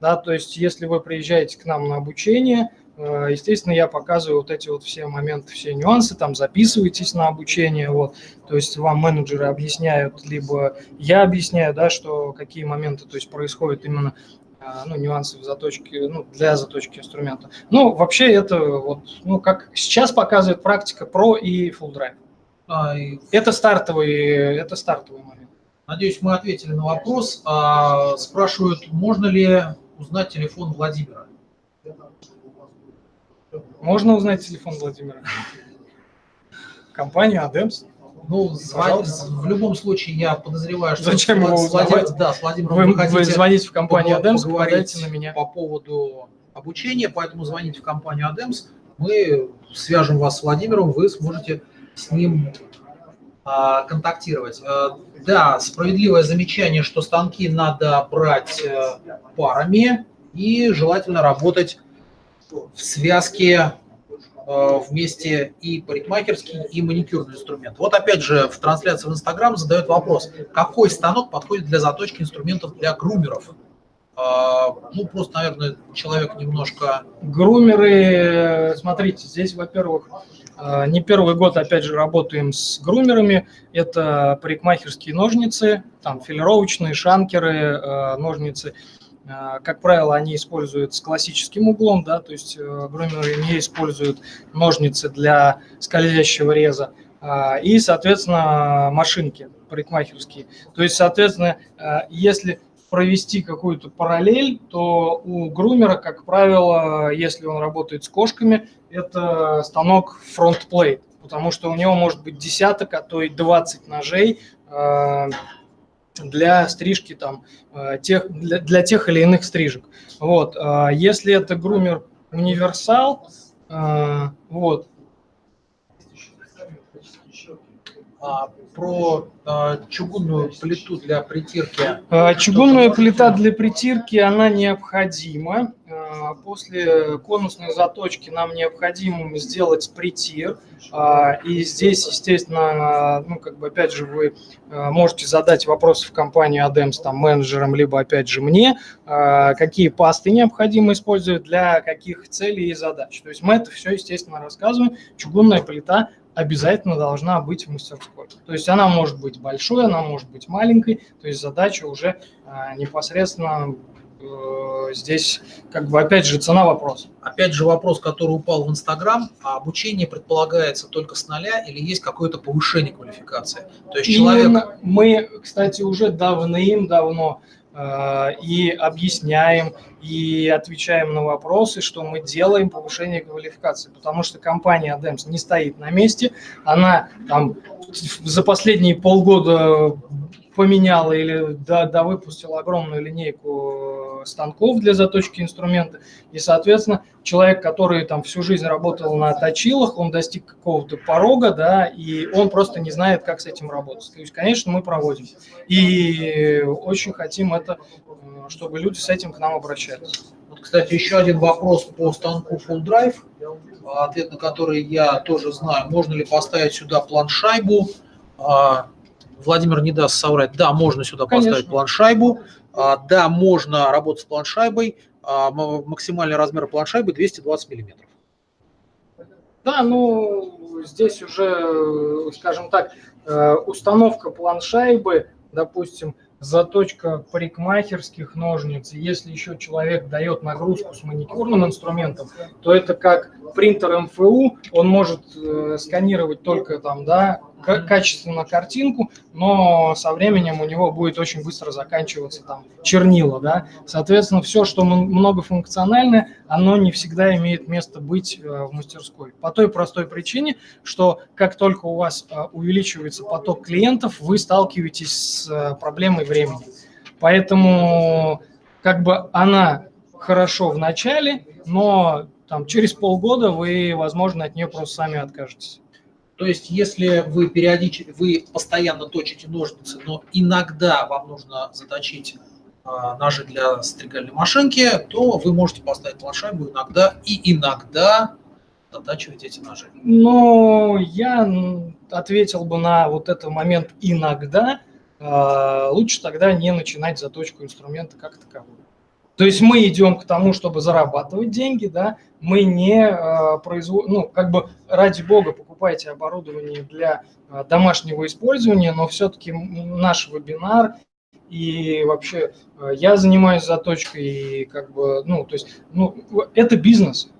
Да, то есть если вы приезжаете к нам на обучение, естественно, я показываю вот эти вот все моменты, все нюансы, там записывайтесь на обучение, вот, то есть вам менеджеры объясняют, либо я объясняю, да, что какие моменты, то есть происходят именно ну, нюансы в заточке, ну, для заточки инструмента. Ну, вообще это вот, ну, как сейчас показывает практика Pro и Full Drive. А, и... Это стартовый, это стартовый момент. Надеюсь, мы ответили на вопрос. А, спрашивают, можно ли узнать телефон Владимира? Можно узнать телефон Владимира. Компания Адемс. Ну, звонить, в любом случае, я подозреваю, что Зачем его с, Владимир, да, с Владимиром вы, вы, вы звоните в компанию Адемс, поговорить на меня. по поводу обучения, поэтому звоните в компанию Адемс, мы свяжем вас с Владимиром, вы сможете с ним а, контактировать. А, да, справедливое замечание, что станки надо брать а, парами и желательно работать в связке вместе и парикмахерский, и маникюрный инструмент. Вот опять же в трансляции в Инстаграм задают вопрос, какой станок подходит для заточки инструментов для грумеров? А, ну, просто, наверное, человек немножко... Грумеры, смотрите, здесь, во-первых, э, не первый год, опять же, работаем с грумерами. Это парикмахерские ножницы, там филировочные, шанкеры, э, ножницы – как правило, они используют с классическим углом, да, то есть э, грумеры не используют ножницы для скользящего реза, а, и, соответственно, машинки парикмахерские. То есть, соответственно, э, если провести какую-то параллель, то у грумера, как правило, если он работает с кошками, это станок фронтплейт, потому что у него может быть десяток, а то и 20 ножей, а, для стрижки там, э, тех, для, для тех или иных стрижек. Вот. А если это грумер универсал, э, вот, а, про а, чугунную плиту для притирки. А, чугунная плита для притирки, она необходима. А, после конусной заточки нам необходимо сделать притир. И здесь, естественно, ну, как бы, опять же, вы можете задать вопросы в компанию ADEMS там, менеджерам, либо, опять же, мне, какие пасты необходимо использовать для каких целей и задач. То есть мы это все, естественно, рассказываем. Чугунная плита обязательно должна быть в мастерской. То есть она может быть большой, она может быть маленькой, то есть задача уже непосредственно Э, здесь, как бы, опять же, цена вопрос. Опять же, вопрос, который упал в Инстаграм, а обучение предполагается только с нуля или есть какое-то повышение квалификации? То есть человек... мы, кстати, уже давным-давно э, и объясняем, и отвечаем на вопросы, что мы делаем повышение квалификации, потому что компания ADEMS не стоит на месте, она там за последние полгода поменяла или да, да выпустила огромную линейку э, станков для заточки инструмента. И, соответственно, человек, который там всю жизнь работал на точилах, он достиг какого-то порога, да, и он просто не знает, как с этим работать. То есть, конечно, мы проводим. И очень хотим это, э, чтобы люди с этим к нам обращались. Вот, кстати, еще один вопрос по станку Full Drive, ответ на который я тоже знаю. Можно ли поставить сюда планшайбу? Владимир не даст соврать. Да, можно сюда Конечно. поставить планшайбу. А, да, можно работать с планшайбой. А, максимальный размер планшайбы 220 миллиметров. Да, ну, здесь уже, скажем так, э, установка планшайбы, допустим, заточка парикмахерских ножниц. Если еще человек дает нагрузку с маникюрным инструментом, то это как принтер МФУ, он может э, сканировать только там, да, качественно картинку, но со временем у него будет очень быстро заканчиваться там чернила, да. Соответственно, все, что многофункциональное, оно не всегда имеет место быть э, в мастерской. По той простой причине, что как только у вас э, увеличивается поток клиентов, вы сталкиваетесь с э, проблемой времени. Поэтому как бы она хорошо в начале, но там через полгода вы, возможно, от нее просто сами откажетесь. То есть, если вы периодически, вы постоянно точите ножницы, но иногда вам нужно заточить а, ножи для стригальной машинки, то вы можете поставить планшайбу иногда и иногда затачивать эти ножи. Ну, я ответил бы на вот этот момент иногда. А, лучше тогда не начинать заточку инструмента как таковую. То есть мы идем к тому, чтобы зарабатывать деньги, да, мы не э, производим, ну, как бы ради бога покупайте оборудование для э, домашнего использования, но все-таки наш вебинар и вообще э, я занимаюсь заточкой, и как бы, ну, то есть, ну, это бизнес.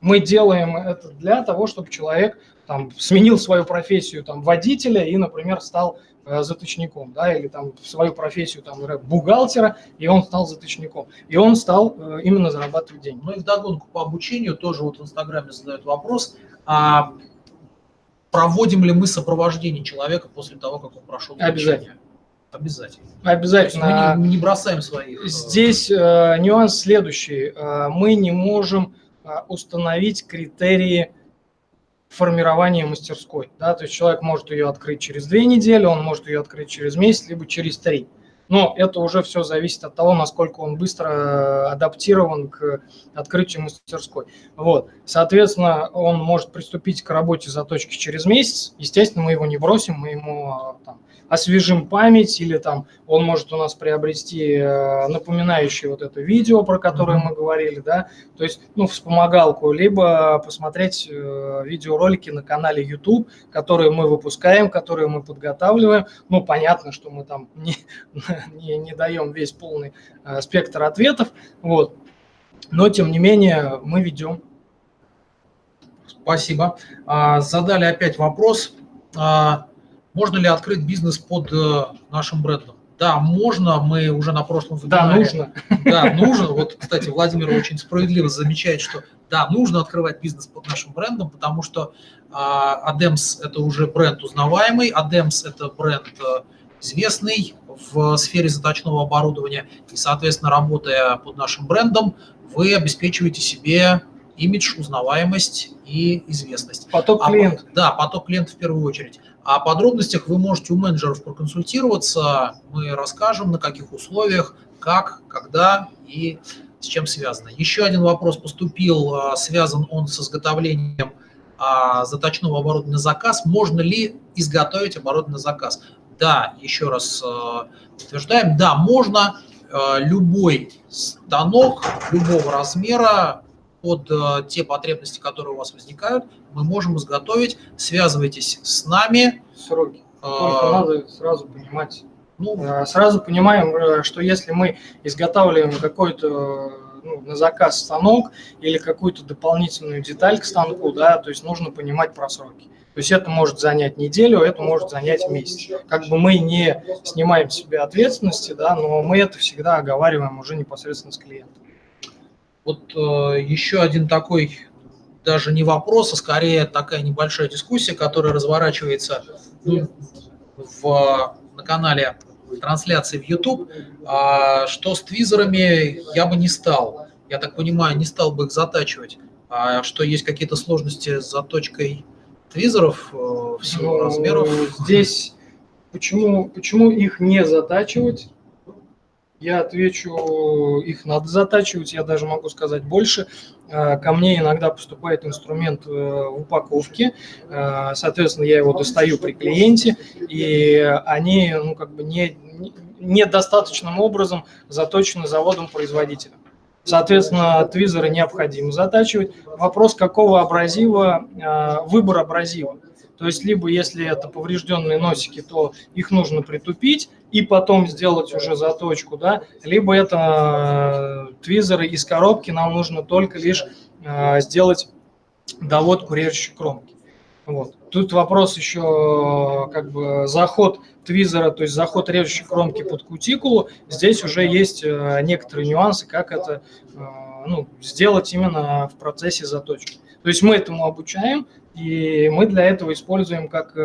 Мы делаем это для того, чтобы человек там сменил свою профессию там водителя и, например, стал заточником, да, или там свою профессию там бухгалтера, и он стал заточником. И он стал э, именно зарабатывать деньги. Ну и вдогонку по обучению тоже вот в Инстаграме задают вопрос, а проводим ли мы сопровождение человека после того, как он прошел Обязательно. Обязательно. Обязательно. мы не, не бросаем своих. Э, Здесь э, нюанс следующий. Э, мы не можем э, установить критерии формирования мастерской. Да? То есть человек может ее открыть через две недели, он может ее открыть через месяц, либо через три. Но это уже все зависит от того, насколько он быстро э, адаптирован к открытию мастерской. Вот. Соответственно, он может приступить к работе заточки через месяц. Естественно, мы его не бросим, мы ему там, освежим память, или там он может у нас приобрести э, напоминающее вот это видео, про которое мы говорили, да, то есть, ну, вспомогалку, либо посмотреть э, видеоролики на канале YouTube, которые мы выпускаем, которые мы подготавливаем. Ну, понятно, что мы там не, не, не даем весь полный э, спектр ответов, вот, но, тем не менее, мы ведем. Спасибо. А, задали опять вопрос. А, можно ли открыть бизнес под э, нашим брендом? Да, можно, мы уже на прошлом вебинаре... Да, нужно. Да, нужно. Вот, кстати, Владимир очень справедливо замечает, что да, нужно открывать бизнес под нашим брендом, потому что а, Адемс – это уже бренд узнаваемый, Адемс – это бренд э, известный в сфере заточного оборудования, и, соответственно, работая под нашим брендом, вы обеспечиваете себе имидж, узнаваемость и известность. Поток клиентов. А, да, поток клиентов в первую очередь. О подробностях вы можете у менеджеров проконсультироваться. Мы расскажем, на каких условиях, как, когда и с чем связано. Еще один вопрос поступил, а, связан он с изготовлением а, заточного оборудования на заказ. Можно ли изготовить оборудование на заказ? Да, еще раз утверждаем, да, можно. Любой станок любого размера под э, те потребности, которые у вас возникают, мы можем изготовить. Связывайтесь с нами. Сроки. Только надо сразу понимать. Ну, э, сразу понимаем, э, что если мы изготавливаем какой-то ну, на заказ станок или какую-то дополнительную деталь к станку, да, то есть нужно понимать про сроки. То есть это может занять неделю, это может занять месяц. Как бы мы не снимаем себе ответственности, да, но мы это всегда оговариваем уже непосредственно с клиентом. Вот э, еще один такой, даже не вопрос, а скорее такая небольшая дискуссия, которая разворачивается ну, в, на канале трансляции в YouTube, а, что с твизерами я бы не стал. Я так понимаю, не стал бы их затачивать. А что есть какие-то сложности с заточкой твизеров э, в силу ну, размеров? Здесь почему, почему их не затачивать? Я отвечу, их надо затачивать, я даже могу сказать больше. Э, ко мне иногда поступает инструмент в упаковке, э, соответственно, я его достаю при клиенте, и они ну, как бы не, недостаточным образом заточены заводом-производителем. Соответственно, твизеры необходимо затачивать. Вопрос, какого абразива, выбор абразива. То есть, либо если это поврежденные носики, то их нужно притупить и потом сделать уже заточку, да, либо это э, твизеры из коробки, нам нужно только лишь э, сделать доводку режущей кромки. Вот. Тут вопрос еще как бы заход твизера, то есть заход режущей кромки под кутикулу. Здесь уже есть э, некоторые нюансы, как это ну, сделать именно в процессе заточки. То есть мы этому обучаем, и мы для этого используем как э,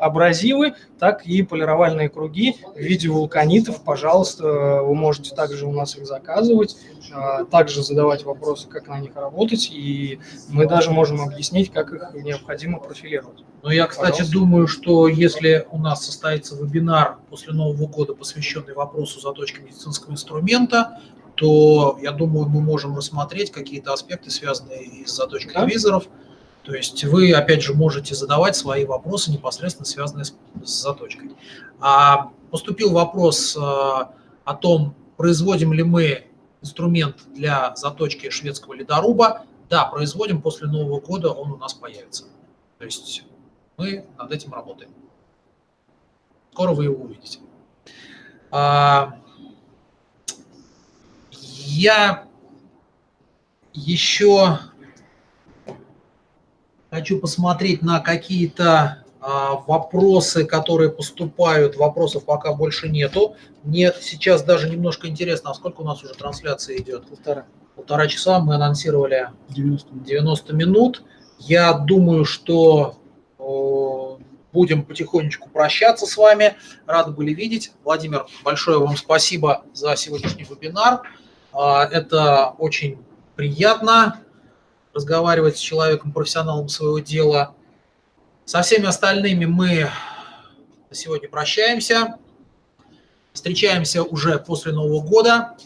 абразивы, так и полировальные круги в виде вулканитов. Пожалуйста, вы можете также у нас их заказывать, а, также задавать вопросы, как на них работать, и мы даже можем объяснить, как их необходимо профилировать. Ну, я, кстати, Пожалуйста. думаю, что если у нас состоится вебинар после Нового года, посвященный вопросу заточки медицинского инструмента, то, я думаю, мы можем рассмотреть какие-то аспекты, связанные с заточкой да? визоров. То есть вы, опять же, можете задавать свои вопросы, непосредственно связанные с, с заточкой. А поступил вопрос а, о том, производим ли мы инструмент для заточки шведского ледоруба. Да, производим, после Нового года он у нас появится. То есть мы над этим работаем. Скоро вы его увидите. А, Я еще хочу посмотреть на какие-то а, вопросы, которые поступают. Вопросов пока больше нету. Мне сейчас даже немножко интересно, а сколько у нас уже трансляция идет? Полтора. Полтора часа мы анонсировали 90. 90 минут. Я думаю, что будем потихонечку прощаться с вами. Рады были видеть. Владимир, большое вам спасибо за сегодняшний вебинар. А, Это очень приятно разговаривать с человеком, профессионалом своего дела. Со всеми остальными мы на сегодня прощаемся. Встречаемся уже после Нового года.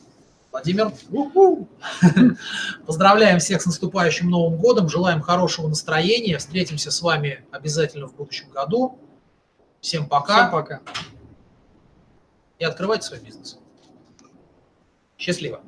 Владимир, поздравляем всех с наступающим Новым годом, желаем хорошего настроения, встретимся с вами обязательно в будущем году. Всем пока Всем пока. и открывайте свой бизнес. Счастливо!